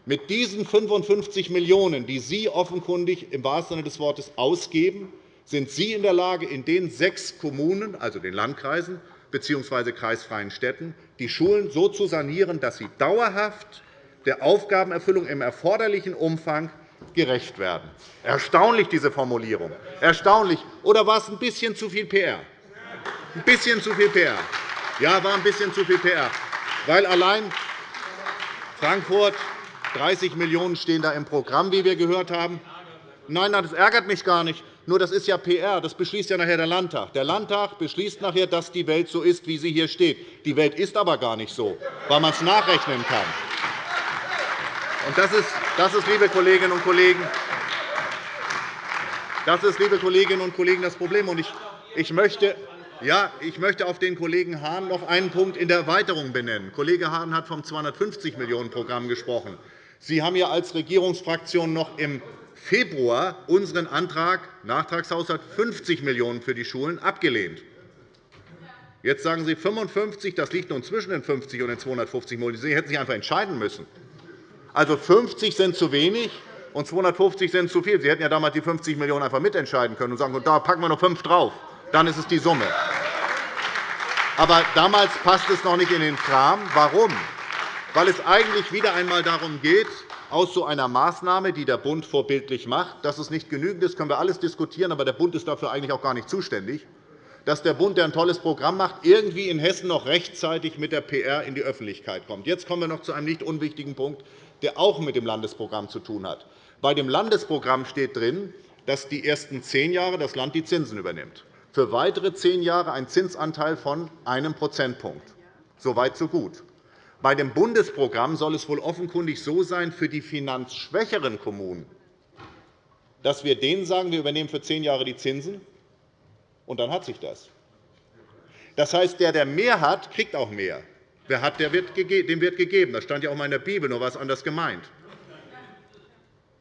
Mit diesen 55 Millionen €, die Sie offenkundig im wahrsten Sinne des Wortes ausgeben, sind Sie in der Lage, in den sechs Kommunen, also den Landkreisen bzw. kreisfreien Städten, die Schulen so zu sanieren, dass sie dauerhaft der Aufgabenerfüllung im erforderlichen Umfang gerecht werden. Erstaunlich, diese Formulierung. Erstaunlich. Oder war es ein bisschen zu viel PR? Ein bisschen zu viel PR. Ja, war ein bisschen zu viel PR. Weil allein Frankfurt 30 Millionen € stehen da im Programm, wie wir gehört haben. Nein, das ärgert mich gar nicht. Nur das ist ja PR, das beschließt ja nachher der Landtag. Der Landtag beschließt nachher, dass die Welt so ist, wie sie hier steht. Die Welt ist aber gar nicht so, weil man es nachrechnen kann. Das ist, das ist, liebe Kolleginnen und Kollegen, das ist, liebe Kolleginnen und Kollegen, das Problem. Ich möchte ja, ich möchte auf den Kollegen Hahn noch einen Punkt in der Erweiterung benennen. Kollege Hahn hat vom 250 Millionen € Programm gesprochen. Sie haben ja als Regierungsfraktion noch im Februar unseren Antrag Nachtragshaushalt 50 Millionen € für die Schulen abgelehnt. Jetzt sagen Sie 55, das liegt nun zwischen den 50 und den 250 Millionen €. Sie hätten sich einfach entscheiden müssen. Also 50 sind zu wenig und 250 sind zu viel. Sie hätten ja damals die 50 Millionen € einfach mitentscheiden können und sagen, da packen wir noch 5 drauf. Dann ist es die Summe. Aber damals passt es noch nicht in den Kram. Warum? Weil es eigentlich wieder einmal darum geht, aus so einer Maßnahme, die der Bund vorbildlich macht. Dass es nicht genügend ist, können wir alles diskutieren, aber der Bund ist dafür eigentlich auch gar nicht zuständig dass der Bund, der ein tolles Programm macht, irgendwie in Hessen noch rechtzeitig mit der PR in die Öffentlichkeit kommt. Jetzt kommen wir noch zu einem nicht unwichtigen Punkt, der auch mit dem Landesprogramm zu tun hat. Bei dem Landesprogramm steht drin, dass die ersten zehn Jahre das Land die Zinsen übernimmt. Für weitere zehn Jahre ein Zinsanteil von einem Prozentpunkt. So weit, so gut. Bei dem Bundesprogramm soll es wohl offenkundig so sein für die finanzschwächeren Kommunen, dass wir denen sagen, wir übernehmen für zehn Jahre die Zinsen, und dann hat sich das. Das heißt, der, der mehr hat, kriegt auch mehr. Wer hat, der wird dem wird gegeben. Das stand ja auch in der Bibel, nur was anders gemeint.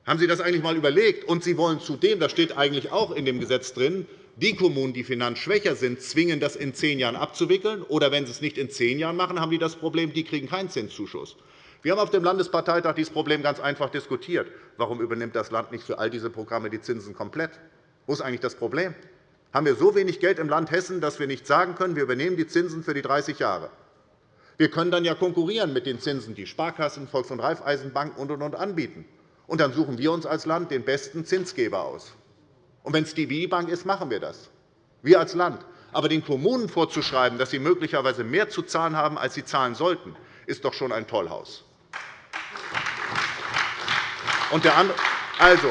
Haben Sie das eigentlich einmal überlegt? Und Sie wollen zudem, das steht eigentlich auch in dem Gesetz drin, die Kommunen, die finanzschwächer sind, zwingen, das in zehn Jahren abzuwickeln. Oder wenn sie es nicht in zehn Jahren machen, haben die das Problem, die kriegen keinen Zinszuschuss. Wir haben auf dem Landesparteitag dieses Problem ganz einfach diskutiert. Warum übernimmt das Land nicht für all diese Programme die Zinsen komplett? Wo ist eigentlich das Problem? Haben wir so wenig Geld im Land Hessen, dass wir nicht sagen können, wir übernehmen die Zinsen für die 30 Jahre? Wir können dann ja konkurrieren mit den Zinsen, die Sparkassen, Volks- und Raiffeisenbanken und, und, und anbieten. Und dann suchen wir uns als Land den besten Zinsgeber aus. Und wenn es die WI-Bank ist, machen wir das. Wir als Land. Aber den Kommunen vorzuschreiben, dass sie möglicherweise mehr zu zahlen haben, als sie zahlen sollten, ist doch schon ein Tollhaus. Also,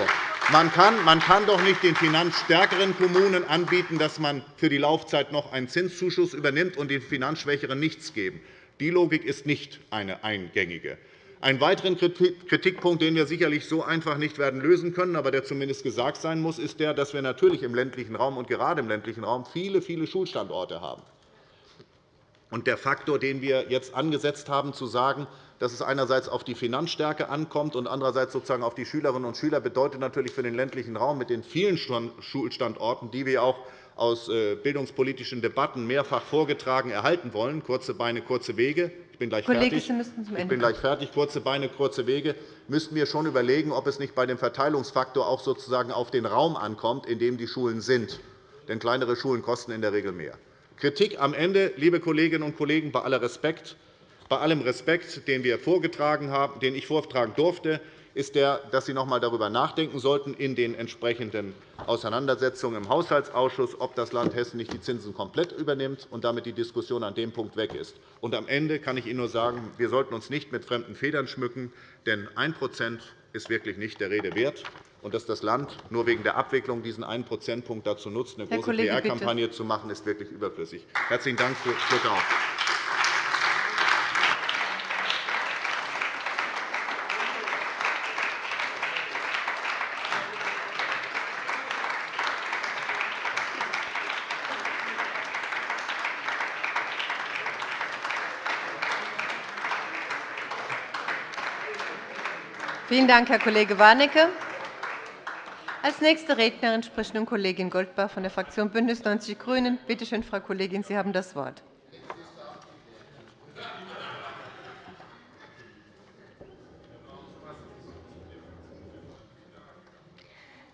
man kann, man kann doch nicht den finanzstärkeren Kommunen anbieten, dass man für die Laufzeit noch einen Zinszuschuss übernimmt und den finanzschwächeren nichts geben. Die Logik ist nicht eine eingängige. Ein weiterer Kritikpunkt, den wir sicherlich so einfach nicht werden lösen können, aber der zumindest gesagt sein muss, ist der, dass wir natürlich im ländlichen Raum und gerade im ländlichen Raum viele, viele Schulstandorte haben. Und der Faktor, den wir jetzt angesetzt haben, zu sagen, dass es einerseits auf die Finanzstärke ankommt und andererseits sozusagen auf die Schülerinnen und Schüler, bedeutet natürlich für den ländlichen Raum mit den vielen Schulstandorten, die wir auch aus äh, bildungspolitischen Debatten mehrfach vorgetragen erhalten wollen, kurze Beine, kurze Wege, ich bin gleich Kollege, fertig. Müssen ich bin gleich fertig. Kurze Beine, kurze Wege. Müssten wir schon überlegen, ob es nicht bei dem Verteilungsfaktor auch sozusagen auf den Raum ankommt, in dem die Schulen sind. Denn kleinere Schulen kosten in der Regel mehr. Kritik am Ende, liebe Kolleginnen und Kollegen, bei, aller Respekt, bei allem Respekt, den, wir vorgetragen haben, den ich vortragen durfte. Ist der, dass Sie noch einmal darüber nachdenken sollten, in den entsprechenden Auseinandersetzungen im Haushaltsausschuss, ob das Land Hessen nicht die Zinsen komplett übernimmt und damit die Diskussion an dem Punkt weg ist. Und am Ende kann ich Ihnen nur sagen, wir sollten uns nicht mit fremden Federn schmücken, denn 1% ist wirklich nicht der Rede wert. Und dass das Land nur wegen der Abwicklung diesen 1 Prozentpunkt dazu nutzt, eine große PR-Kampagne zu machen, ist wirklich überflüssig. Herzlichen Dank für Ihre Aufmerksamkeit. Vielen Dank, Herr Kollege Warnecke. Als nächste Rednerin spricht nun Kollegin Goldbach von der Fraktion BÜNDNIS 90 die GRÜNEN. Bitte schön, Frau Kollegin, Sie haben das Wort.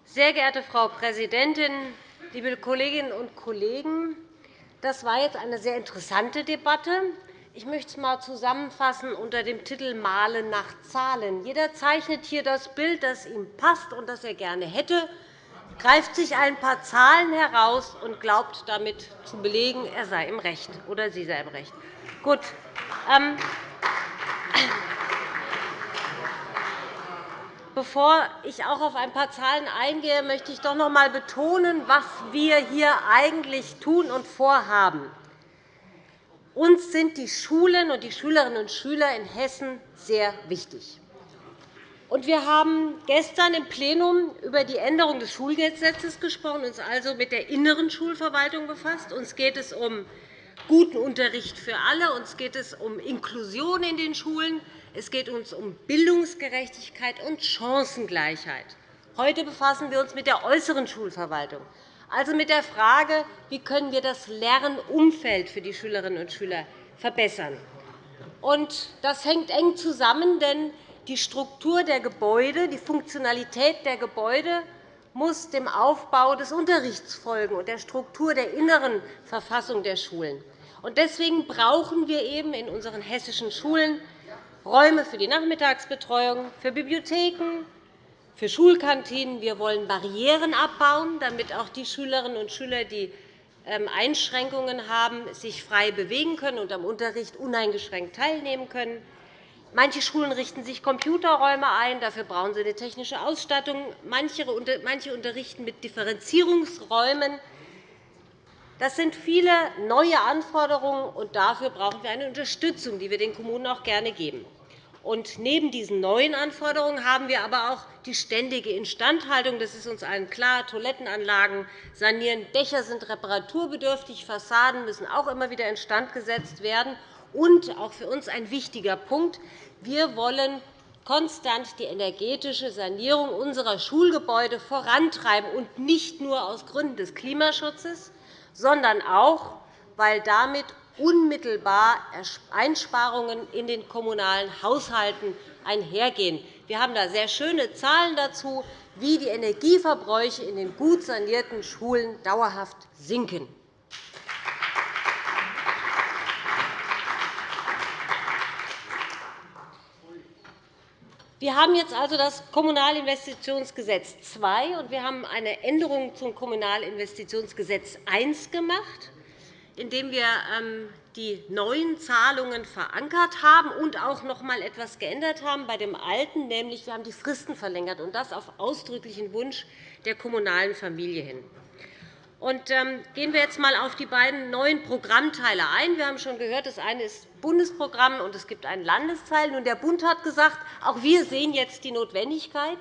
Sehr geehrte Frau Präsidentin, liebe Kolleginnen und Kollegen! Das war jetzt eine sehr interessante Debatte. Ich möchte es einmal zusammenfassen unter dem Titel Malen nach Zahlen. Jeder zeichnet hier das Bild, das ihm passt und das er gerne hätte, greift sich ein paar Zahlen heraus und glaubt damit zu belegen, er sei im Recht oder sie sei im Recht. Gut. Ähm, Bevor ich auch auf ein paar Zahlen eingehe, möchte ich doch noch einmal betonen, was wir hier eigentlich tun und vorhaben. Uns sind die Schulen und die Schülerinnen und Schüler in Hessen sehr wichtig. Wir haben gestern im Plenum über die Änderung des Schulgesetzes gesprochen, uns also mit der inneren Schulverwaltung befasst. Uns geht es um guten Unterricht für alle. Uns geht es um Inklusion in den Schulen. Es geht uns um Bildungsgerechtigkeit und Chancengleichheit. Heute befassen wir uns mit der äußeren Schulverwaltung also mit der Frage, wie können wir das Lernumfeld für die Schülerinnen und Schüler verbessern. Das hängt eng zusammen, denn die Struktur der Gebäude, die Funktionalität der Gebäude muss dem Aufbau des Unterrichts folgen und der Struktur der inneren Verfassung der Schulen. Deswegen brauchen wir eben in unseren hessischen Schulen Räume für die Nachmittagsbetreuung, für Bibliotheken, für Schulkantinen. Wir wollen Barrieren abbauen, damit auch die Schülerinnen und Schüler, die ähm, Einschränkungen haben, sich frei bewegen können und am Unterricht uneingeschränkt teilnehmen können. Manche Schulen richten sich Computerräume ein. Dafür brauchen sie eine technische Ausstattung. Manche unterrichten mit Differenzierungsräumen. Das sind viele neue Anforderungen, und dafür brauchen wir eine Unterstützung, die wir den Kommunen auch gerne geben. Und neben diesen neuen Anforderungen haben wir aber auch die ständige Instandhaltung. Das ist uns allen klar. Toilettenanlagen sanieren, Dächer sind reparaturbedürftig, Fassaden müssen auch immer wieder instand gesetzt werden. Und auch für uns ein wichtiger Punkt. Wir wollen konstant die energetische Sanierung unserer Schulgebäude vorantreiben, und nicht nur aus Gründen des Klimaschutzes, sondern auch, weil damit unmittelbar Einsparungen in den kommunalen Haushalten einhergehen. Wir haben da sehr schöne Zahlen dazu, wie die Energieverbräuche in den gut sanierten Schulen dauerhaft sinken. Wir haben jetzt also das Kommunalinvestitionsgesetz II und wir haben eine Änderung zum Kommunalinvestitionsgesetz I gemacht indem wir ähm, die neuen Zahlungen verankert haben und auch noch einmal etwas geändert haben bei dem alten, nämlich wir haben die Fristen verlängert, und das auf ausdrücklichen Wunsch der kommunalen Familie hin. Ähm, gehen wir jetzt einmal auf die beiden neuen Programmteile ein. Wir haben schon gehört, das eine ist Bundesprogramm und es gibt einen Landesteil. Nun, der Bund hat gesagt, auch wir sehen jetzt die Notwendigkeit,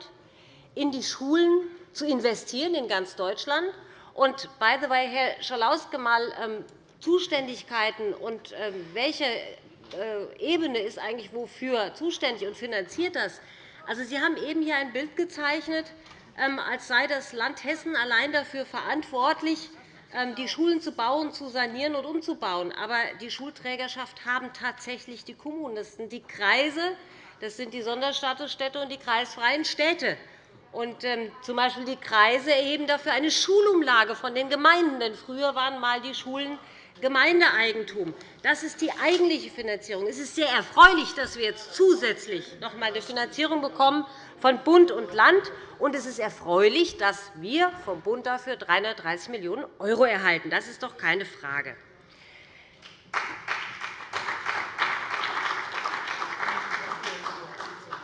in die Schulen zu investieren in ganz Deutschland. Und by the way, Herr Schalauske, mal ähm, Zuständigkeiten und ähm, welche äh, Ebene ist eigentlich wofür zuständig und finanziert das? Also, Sie haben eben hier ein Bild gezeichnet, ähm, als sei das Land Hessen allein dafür verantwortlich, ähm, die Schulen zu bauen, zu sanieren und umzubauen. Aber die Schulträgerschaft haben tatsächlich die Kommunen. Das sind die Kreise, das sind die Sonderstatusstädte und die kreisfreien Städte. Und, ähm, zum Beispiel die Kreise erheben dafür eine Schulumlage von den Gemeinden. Denn früher waren einmal die Schulen Gemeindeeigentum. Das ist die eigentliche Finanzierung. Es ist sehr erfreulich, dass wir jetzt zusätzlich noch einmal eine Finanzierung bekommen von Bund und Land. Und es ist erfreulich, dass wir vom Bund dafür 330 Millionen € erhalten. Das ist doch keine Frage.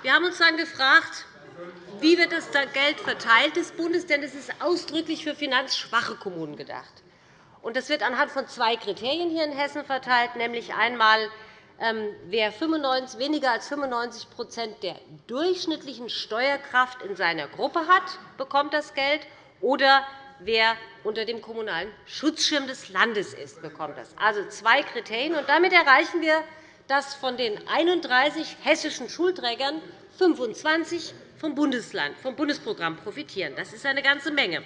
Wir haben uns dann gefragt, wie wird das Geld verteilt des Bundes, denn es ist ausdrücklich für finanzschwache Kommunen gedacht. Das wird anhand von zwei Kriterien hier in Hessen verteilt, nämlich einmal ähm, wer weniger als 95% der durchschnittlichen Steuerkraft in seiner Gruppe hat, bekommt das Geld, oder wer unter dem kommunalen Schutzschirm des Landes ist, bekommt das. Also zwei Kriterien. Und damit erreichen wir, dass von den 31 hessischen Schulträgern 25 vom, Bundesland, vom Bundesprogramm profitieren. Das ist eine ganze Menge.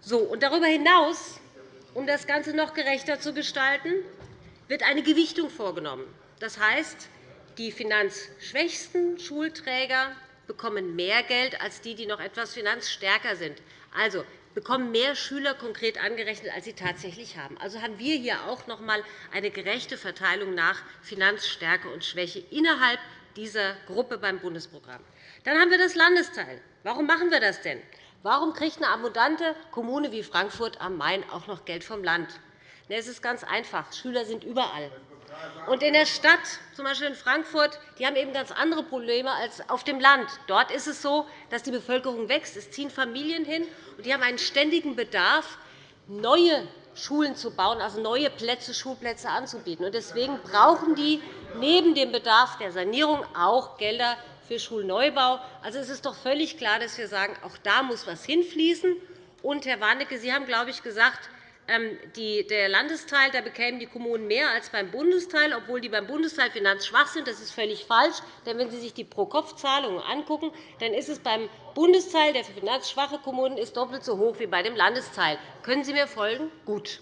So, und darüber hinaus, um das Ganze noch gerechter zu gestalten, wird eine Gewichtung vorgenommen. Das heißt, die finanzschwächsten Schulträger bekommen mehr Geld als die, die noch etwas finanzstärker sind. Also bekommen mehr Schüler konkret angerechnet, als sie tatsächlich haben. Also haben wir hier auch noch einmal eine gerechte Verteilung nach Finanzstärke und Schwäche innerhalb dieser Gruppe beim Bundesprogramm. Dann haben wir das Landesteil. Warum machen wir das denn? Warum kriegt eine abundante Kommune wie Frankfurt am Main auch noch Geld vom Land? Es ist ganz einfach. Schüler sind überall. Und in der Stadt, z. B. in Frankfurt, die haben eben ganz andere Probleme als auf dem Land. Dort ist es so, dass die Bevölkerung wächst. Es ziehen Familien hin, und die haben einen ständigen Bedarf, neue Schulen zu bauen, also neue Plätze, Schulplätze anzubieten. Deswegen brauchen die neben dem Bedarf der Sanierung auch Gelder für Schulneubau. Also es ist doch völlig klar, dass wir sagen, auch da muss etwas hinfließen. Und, Herr Warnecke, Sie haben, glaube ich, gesagt, ähm, der Landesteil da bekämen die Kommunen mehr als beim Bundesteil, obwohl die beim Bundesteil finanzschwach sind. Das ist völlig falsch. Denn wenn Sie sich die Pro-Kopf-Zahlungen angucken, dann ist es beim Bundesteil, der finanzschwache Kommunen ist, doppelt so hoch wie bei dem Landesteil. Können Sie mir folgen? Gut.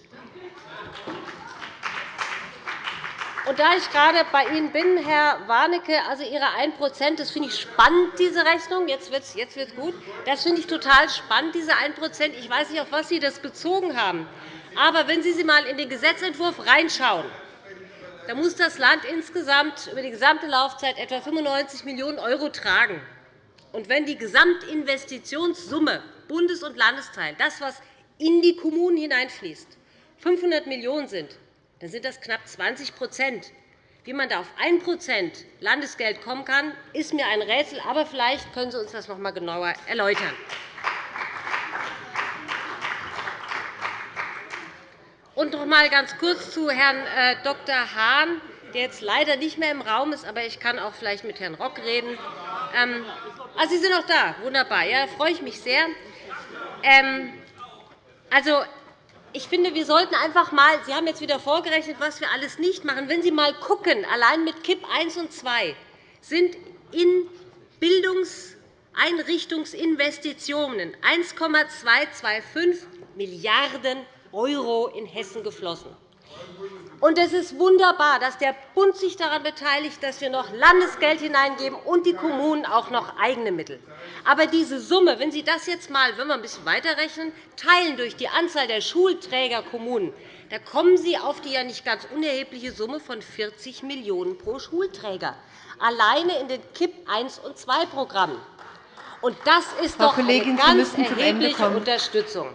Und da ich gerade bei Ihnen bin, Herr Warnecke, also Ihre 1 das finde ich spannend, diese Rechnung. Jetzt wird es jetzt gut. Das finde ich total spannend, diese 1 Ich weiß nicht, auf was Sie das bezogen haben. Aber wenn Sie einmal in den Gesetzentwurf reinschauen, dann muss das Land insgesamt über die gesamte Laufzeit etwa 95 Millionen € tragen. Und wenn die Gesamtinvestitionssumme Bundes- und Landesteil, das, was in die Kommunen hineinfließt, 500 Millionen € sind, dann sind das knapp 20% Wie man da auf 1% Landesgeld kommen kann, ist mir ein Rätsel. Aber vielleicht können Sie uns das noch einmal genauer erläutern. Und noch einmal ganz kurz zu Herrn äh, Dr. Hahn, der jetzt leider nicht mehr im Raum ist, aber ich kann auch vielleicht mit Herrn Rock reden. Ähm, ah, Sie sind auch da. Wunderbar. Ja, da freue ich mich sehr. Ähm, also, ich finde, wir sollten einfach einmal Sie haben jetzt wieder vorgerechnet, was wir alles nicht machen. Wenn Sie einmal schauen, allein mit KIP I und II sind in Bildungseinrichtungsinvestitionen 1,225 Milliarden € in Hessen geflossen. Und es ist wunderbar, dass der Bund sich daran beteiligt, dass wir noch Landesgeld hineingeben und die Kommunen auch noch eigene Mittel. Aber diese Summe, wenn Sie das jetzt einmal, wenn wir ein bisschen weiterrechnen, teilen durch die Anzahl der Schulträgerkommunen, da kommen Sie auf die ja nicht ganz unerhebliche Summe von 40 Millionen € pro Schulträger, alleine in den KIP I und II Programmen. Und das ist doch eine ganz erhebliche Unterstützung.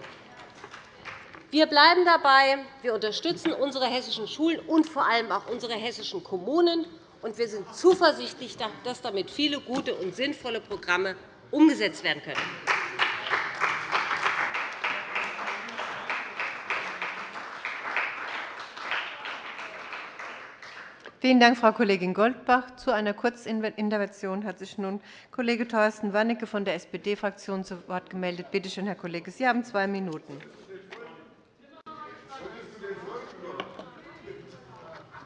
Wir bleiben dabei. Wir unterstützen unsere hessischen Schulen und vor allem auch unsere hessischen Kommunen. Und wir sind zuversichtlich, dass damit viele gute und sinnvolle Programme umgesetzt werden können. Vielen Dank, Frau Kollegin Goldbach. Zu einer Kurzintervention hat sich nun Kollege Thorsten Warnecke von der SPD-Fraktion zu Wort gemeldet. Bitte schön, Herr Kollege, Sie haben zwei Minuten.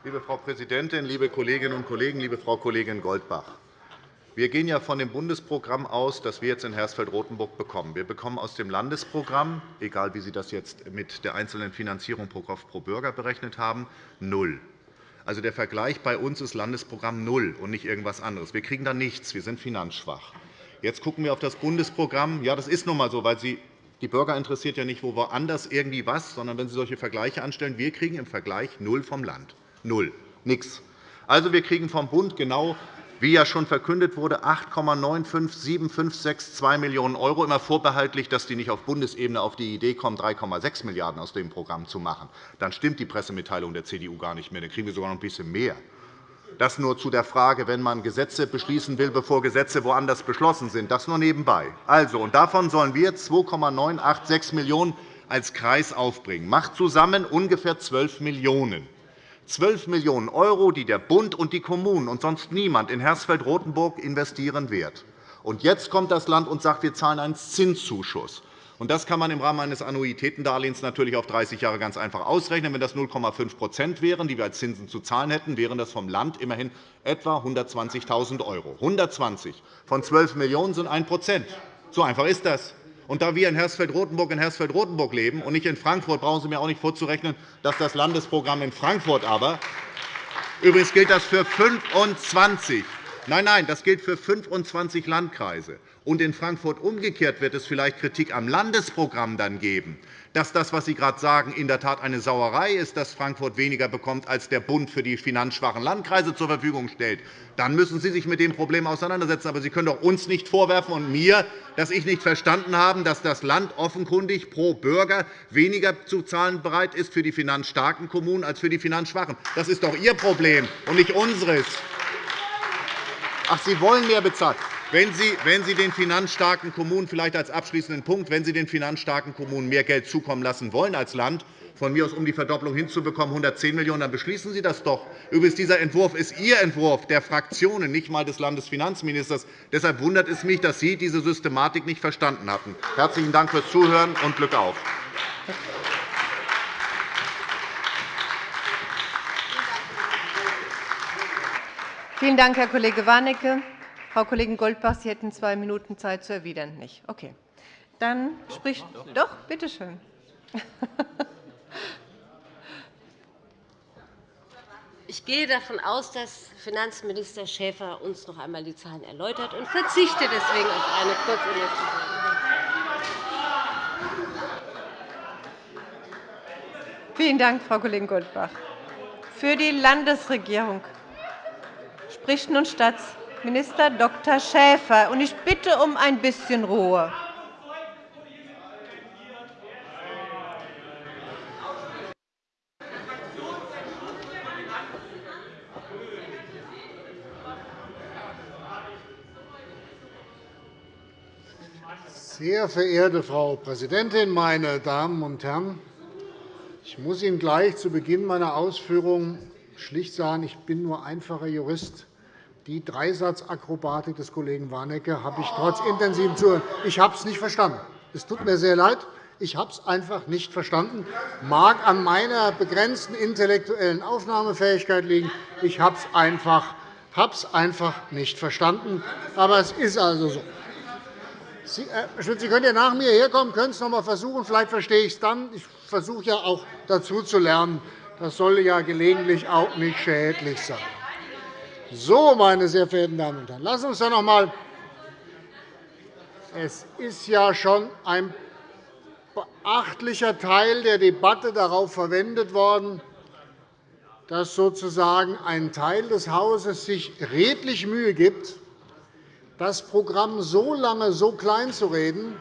Liebe Frau Präsidentin, liebe Kolleginnen und Kollegen, liebe Frau Kollegin Goldbach! Wir gehen ja von dem Bundesprogramm aus, das wir jetzt in Hersfeld-Rotenburg bekommen. Wir bekommen aus dem Landesprogramm, egal wie Sie das jetzt mit der einzelnen Finanzierung pro Kopf pro Bürger berechnet haben, null. Also der Vergleich bei uns ist Landesprogramm null und nicht irgendwas anderes. Wir kriegen da nichts. Wir sind finanzschwach. Jetzt schauen wir auf das Bundesprogramm. Ja, das ist nun einmal so, weil Sie Die Bürger interessiert ja nicht, wo woanders irgendwie was, sondern wenn Sie solche Vergleiche anstellen, wir kriegen im Vergleich null vom Land. Null. Nix. Also, wir kriegen vom Bund genau wie ja schon verkündet wurde, 8,95752 Millionen €, immer vorbehaltlich, dass die nicht auf Bundesebene auf die Idee kommen, 3,6 Milliarden € aus dem Programm zu machen. Dann stimmt die Pressemitteilung der CDU gar nicht mehr. Dann kriegen wir sogar noch ein bisschen mehr. Das nur zu der Frage, wenn man Gesetze beschließen will, bevor Gesetze woanders beschlossen sind. Das nur nebenbei. Also, und davon sollen wir 2,986 Millionen € als Kreis aufbringen. Macht zusammen ungefähr 12 Millionen €. 12 Millionen €, die der Bund und die Kommunen und sonst niemand in Hersfeld-Rotenburg investieren wird. Und jetzt kommt das Land und sagt, wir zahlen einen Zinszuschuss. Und das kann man im Rahmen eines Annuitätendarlehens natürlich auf 30 Jahre ganz einfach ausrechnen. Wenn das 0,5% wären, die wir als Zinsen zu zahlen hätten, wären das vom Land immerhin etwa 120.000 €. 120 von 12 Millionen € sind 1% So einfach ist das. Und da wir in Hersfeld-Rotenburg in Hersfeld-Rotenburg leben und nicht in Frankfurt, brauchen Sie mir auch nicht vorzurechnen, dass das Landesprogramm in Frankfurt aber Übrigens gilt das für 25 Nein, nein, das gilt für 25 Landkreise. Und in Frankfurt umgekehrt wird es vielleicht Kritik am Landesprogramm dann geben dass das, was Sie gerade sagen, in der Tat eine Sauerei ist, dass Frankfurt weniger bekommt, als der Bund für die finanzschwachen Landkreise zur Verfügung stellt, dann müssen Sie sich mit dem Problem auseinandersetzen. Aber Sie können doch uns nicht vorwerfen und mir, dass ich nicht verstanden habe, dass das Land offenkundig pro Bürger weniger zu zahlen bereit ist für die finanzstarken Kommunen als für die finanzschwachen. Das ist doch Ihr Problem und nicht unseres. Ach, Sie wollen mehr bezahlen. Wenn Sie, wenn Sie den finanzstarken Kommunen vielleicht als abschließenden Punkt, wenn Sie den finanzstarken Kommunen mehr Geld zukommen lassen wollen als Land, von mir aus um die Verdopplung hinzubekommen, 110 Millionen €, dann beschließen Sie das doch. Übrigens, dieser Entwurf ist Ihr Entwurf der Fraktionen, nicht einmal des Landesfinanzministers. Deshalb wundert es mich, dass Sie diese Systematik nicht verstanden hatten. Herzlichen Dank fürs Zuhören und Glück auf. Vielen Dank, Herr Kollege Warnecke. Frau Kollegin Goldbach, Sie hätten zwei Minuten Zeit zu erwidern. Nicht? Okay. Dann spricht doch, bitte schön. Ich gehe davon aus, dass Finanzminister Schäfer uns noch einmal die Zahlen erläutert und verzichte deswegen auf eine Kurzinvestition. Vielen Dank, Frau Kollegin Goldbach. Für die Landesregierung spricht nun Staats Minister Dr. Schäfer. Und ich bitte um ein bisschen Ruhe. Sehr verehrte Frau Präsidentin, meine Damen und Herren! Ich muss Ihnen gleich zu Beginn meiner Ausführungen schlicht sagen, ich bin nur einfacher Jurist. Die Dreisatzakrobatik des Kollegen Warnecke habe ich trotz intensivem Zuhören ich habe es nicht verstanden. Es tut mir sehr leid. Ich habe es einfach nicht verstanden. Mag an meiner begrenzten intellektuellen Aufnahmefähigkeit liegen. Ich habe es einfach, es einfach nicht verstanden. Aber es ist also so. Sie, Herr äh, Schmidt, Sie können ja nach mir herkommen, können es noch einmal versuchen. Vielleicht verstehe ich es dann. Ich versuche ja auch dazu zu lernen. Das soll ja gelegentlich auch nicht schädlich sein. So, meine sehr verehrten Damen und Herren, lassen uns doch noch einmal es ist ja schon ein beachtlicher Teil der Debatte darauf verwendet worden, dass sozusagen ein Teil des Hauses sich redlich Mühe gibt, das Programm so lange so klein zu reden,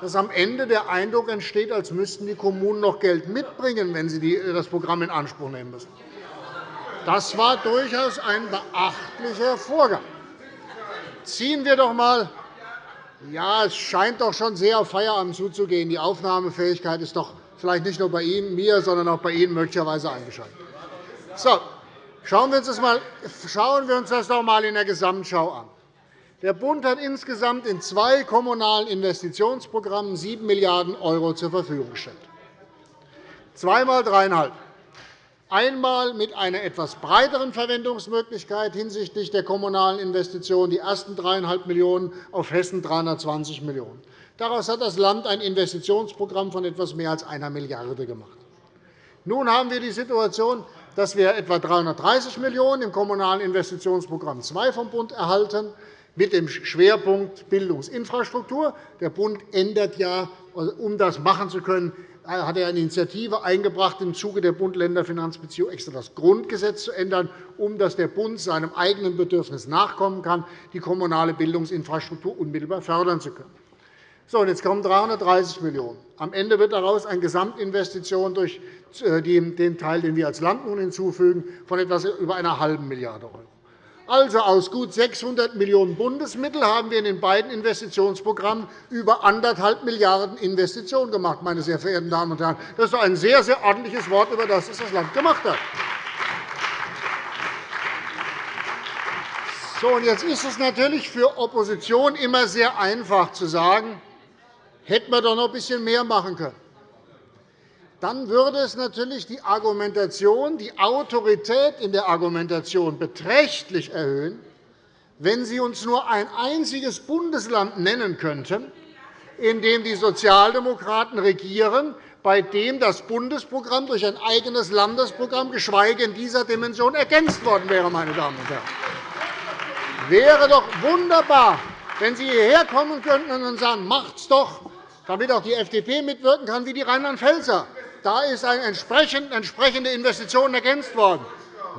dass am Ende der Eindruck entsteht, als müssten die Kommunen noch Geld mitbringen, wenn sie das Programm in Anspruch nehmen müssen. Das war durchaus ein beachtlicher Vorgang. Ziehen wir doch einmal ja, es scheint doch schon sehr auf Feierabend zuzugehen. Die Aufnahmefähigkeit ist doch vielleicht nicht nur bei Ihnen, mir, sondern auch bei Ihnen möglicherweise eingeschaltet. So, schauen wir uns das, mal, schauen wir uns das doch einmal in der Gesamtschau an. Der Bund hat insgesamt in zwei kommunalen Investitionsprogrammen 7 Milliarden € zur Verfügung gestellt. Zweimal dreieinhalb einmal mit einer etwas breiteren Verwendungsmöglichkeit hinsichtlich der kommunalen Investitionen, die ersten 3,5 Millionen € auf Hessen 320 Millionen €. Daraus hat das Land ein Investitionsprogramm von etwas mehr als einer Milliarde € gemacht. Nun haben wir die Situation, dass wir etwa 330 Millionen € im Kommunalen Investitionsprogramm II vom Bund erhalten, mit dem Schwerpunkt Bildungsinfrastruktur. Der Bund ändert ja um das machen zu können, hat er eine Initiative eingebracht, im Zuge der Bund-Länder-Finanzbeziehung extra das Grundgesetz zu ändern, um dass der Bund seinem eigenen Bedürfnis nachkommen kann, die kommunale Bildungsinfrastruktur unmittelbar fördern zu können. So, und jetzt kommen 330 Millionen €. Am Ende wird daraus eine Gesamtinvestition durch äh, den Teil, den wir als Land nun hinzufügen, von etwas über einer halben Milliarde €. Also aus gut 600 Millionen € Bundesmittel haben wir in den beiden Investitionsprogrammen über 1,5 Milliarden € Investitionen gemacht. Meine sehr verehrten Damen und Herren. Das ist doch ein sehr, sehr ordentliches Wort, über das das Land gemacht hat. So, und jetzt ist es natürlich für Opposition immer sehr einfach zu sagen, hätten wir doch noch ein bisschen mehr machen können dann würde es natürlich die Argumentation, die Autorität in der Argumentation beträchtlich erhöhen, wenn Sie uns nur ein einziges Bundesland nennen könnten, in dem die Sozialdemokraten regieren, bei dem das Bundesprogramm durch ein eigenes Landesprogramm, geschweige in dieser Dimension, ergänzt worden wäre. Meine Damen und Herren. Wäre doch wunderbar, wenn Sie hierher kommen könnten und sagen, macht's doch, damit auch die FDP mitwirken kann, wie die Rheinland-Pfälzer. Da ist eine entsprechende Investition ergänzt worden.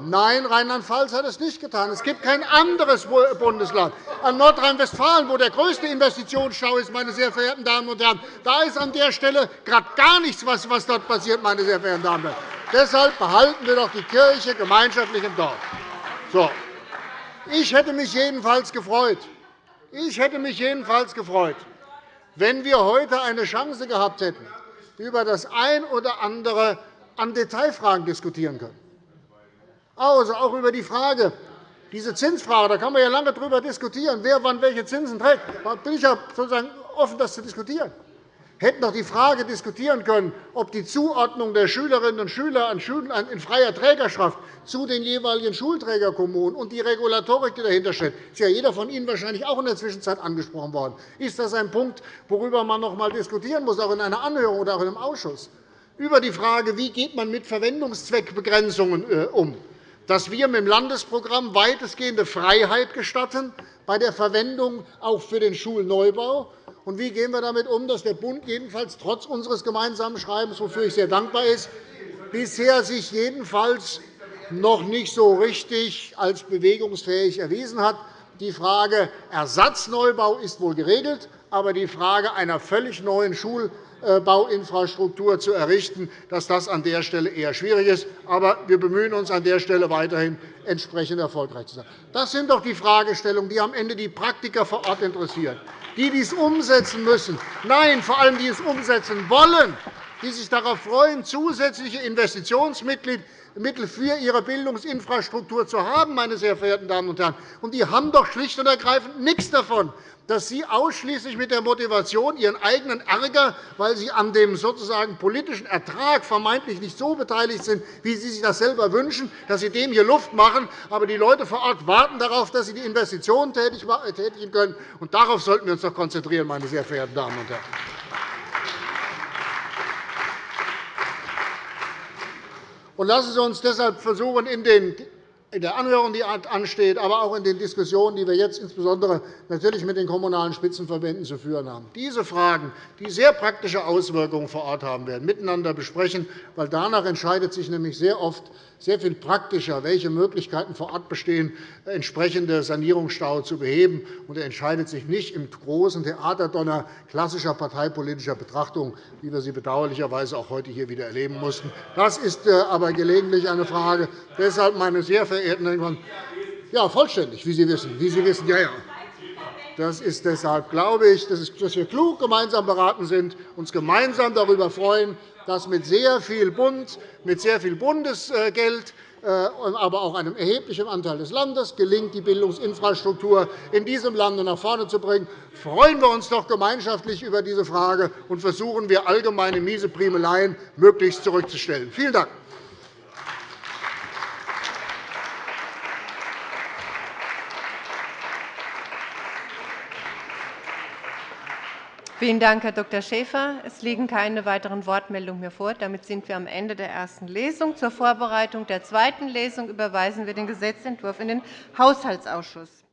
Nein, Rheinland-Pfalz hat es nicht getan. Es gibt kein anderes Bundesland. An Nordrhein-Westfalen, wo der größte Investitionsstau ist, meine sehr verehrten Damen und Herren, da ist an der Stelle gerade gar nichts, was dort passiert. Meine sehr verehrten Damen und Herren. Deshalb behalten wir doch die Kirche gemeinschaftlich im Dorf. So. Ich hätte mich jedenfalls gefreut, ich hätte mich jedenfalls gefreut, wenn wir heute eine Chance gehabt hätten, über das ein oder andere an Detailfragen diskutieren können. Also auch über die Frage, diese Zinsfrage, da kann man ja lange darüber diskutieren, wer wann welche Zinsen trägt. Da bin ich ja sozusagen offen, das zu diskutieren hätten doch die Frage diskutieren können, ob die Zuordnung der Schülerinnen und Schüler in freier Trägerschaft zu den jeweiligen Schulträgerkommunen und die Regulatorik, die dahinter steht, ist ja jeder von Ihnen wahrscheinlich auch in der Zwischenzeit angesprochen worden. Ist das ein Punkt, worüber man noch einmal diskutieren muss, auch in einer Anhörung oder auch in einem Ausschuss? Über die Frage, wie geht man mit Verwendungszweckbegrenzungen äh, um dass wir mit dem Landesprogramm weitestgehende Freiheit gestatten bei der Verwendung auch für den Schulneubau und wie gehen wir damit um, dass der Bund jedenfalls trotz unseres gemeinsamen Schreibens, wofür ich sehr dankbar bin, bisher sich jedenfalls noch nicht so richtig als bewegungsfähig erwiesen hat? Die Frage Ersatzneubau ist wohl geregelt, aber die Frage einer völlig neuen Schulbauinfrastruktur zu errichten, dass das an der Stelle eher schwierig ist. Aber wir bemühen uns an der Stelle weiterhin, entsprechend erfolgreich zu sein. Das sind doch die Fragestellungen, die am Ende die Praktiker vor Ort interessieren die dies umsetzen müssen. Nein, vor allem die es umsetzen wollen, die sich darauf freuen, zusätzliche Investitionsmittel für ihre Bildungsinfrastruktur zu haben, meine sehr verehrten Damen und Herren. Und die haben doch schlicht und ergreifend nichts davon, dass Sie ausschließlich mit der Motivation, Ihren eigenen Ärger, weil Sie an dem sozusagen politischen Ertrag vermeintlich nicht so beteiligt sind, wie Sie sich das selber wünschen, dass Sie dem hier Luft machen. Aber die Leute vor Ort warten darauf, dass Sie die Investitionen tätigen können. Und darauf sollten wir uns doch konzentrieren, meine sehr verehrten Damen und Herren. Und lassen Sie uns deshalb versuchen, in den in der Anhörung, die ansteht, aber auch in den Diskussionen, die wir jetzt insbesondere natürlich mit den Kommunalen Spitzenverbänden zu führen haben, diese Fragen, die sehr praktische Auswirkungen vor Ort haben werden, miteinander besprechen. weil Danach entscheidet sich nämlich sehr oft sehr viel praktischer, welche Möglichkeiten vor Ort bestehen, entsprechende Sanierungsstau zu beheben. Und er entscheidet sich nicht im großen Theaterdonner klassischer parteipolitischer Betrachtung, wie wir sie bedauerlicherweise auch heute hier wieder erleben mussten. Das ist äh, aber gelegentlich eine Frage. Deshalb, meine sehr verehrten Herren, ja, vollständig, wie Sie wissen. Wie Sie wissen ja, ja. Das ist deshalb, glaube ich, dass wir klug gemeinsam beraten sind, uns gemeinsam darüber freuen, dass mit sehr viel Bund, mit sehr viel Bundesgeld, äh, aber auch einem erheblichen Anteil des Landes gelingt, die Bildungsinfrastruktur in diesem Lande nach vorne zu bringen. Freuen wir uns doch gemeinschaftlich über diese Frage und versuchen wir, allgemeine miese Primeleien möglichst zurückzustellen. Vielen Dank. Vielen Dank, Herr Dr. Schäfer. Es liegen keine weiteren Wortmeldungen mehr vor. Damit sind wir am Ende der ersten Lesung. Zur Vorbereitung der zweiten Lesung überweisen wir den Gesetzentwurf in den Haushaltsausschuss.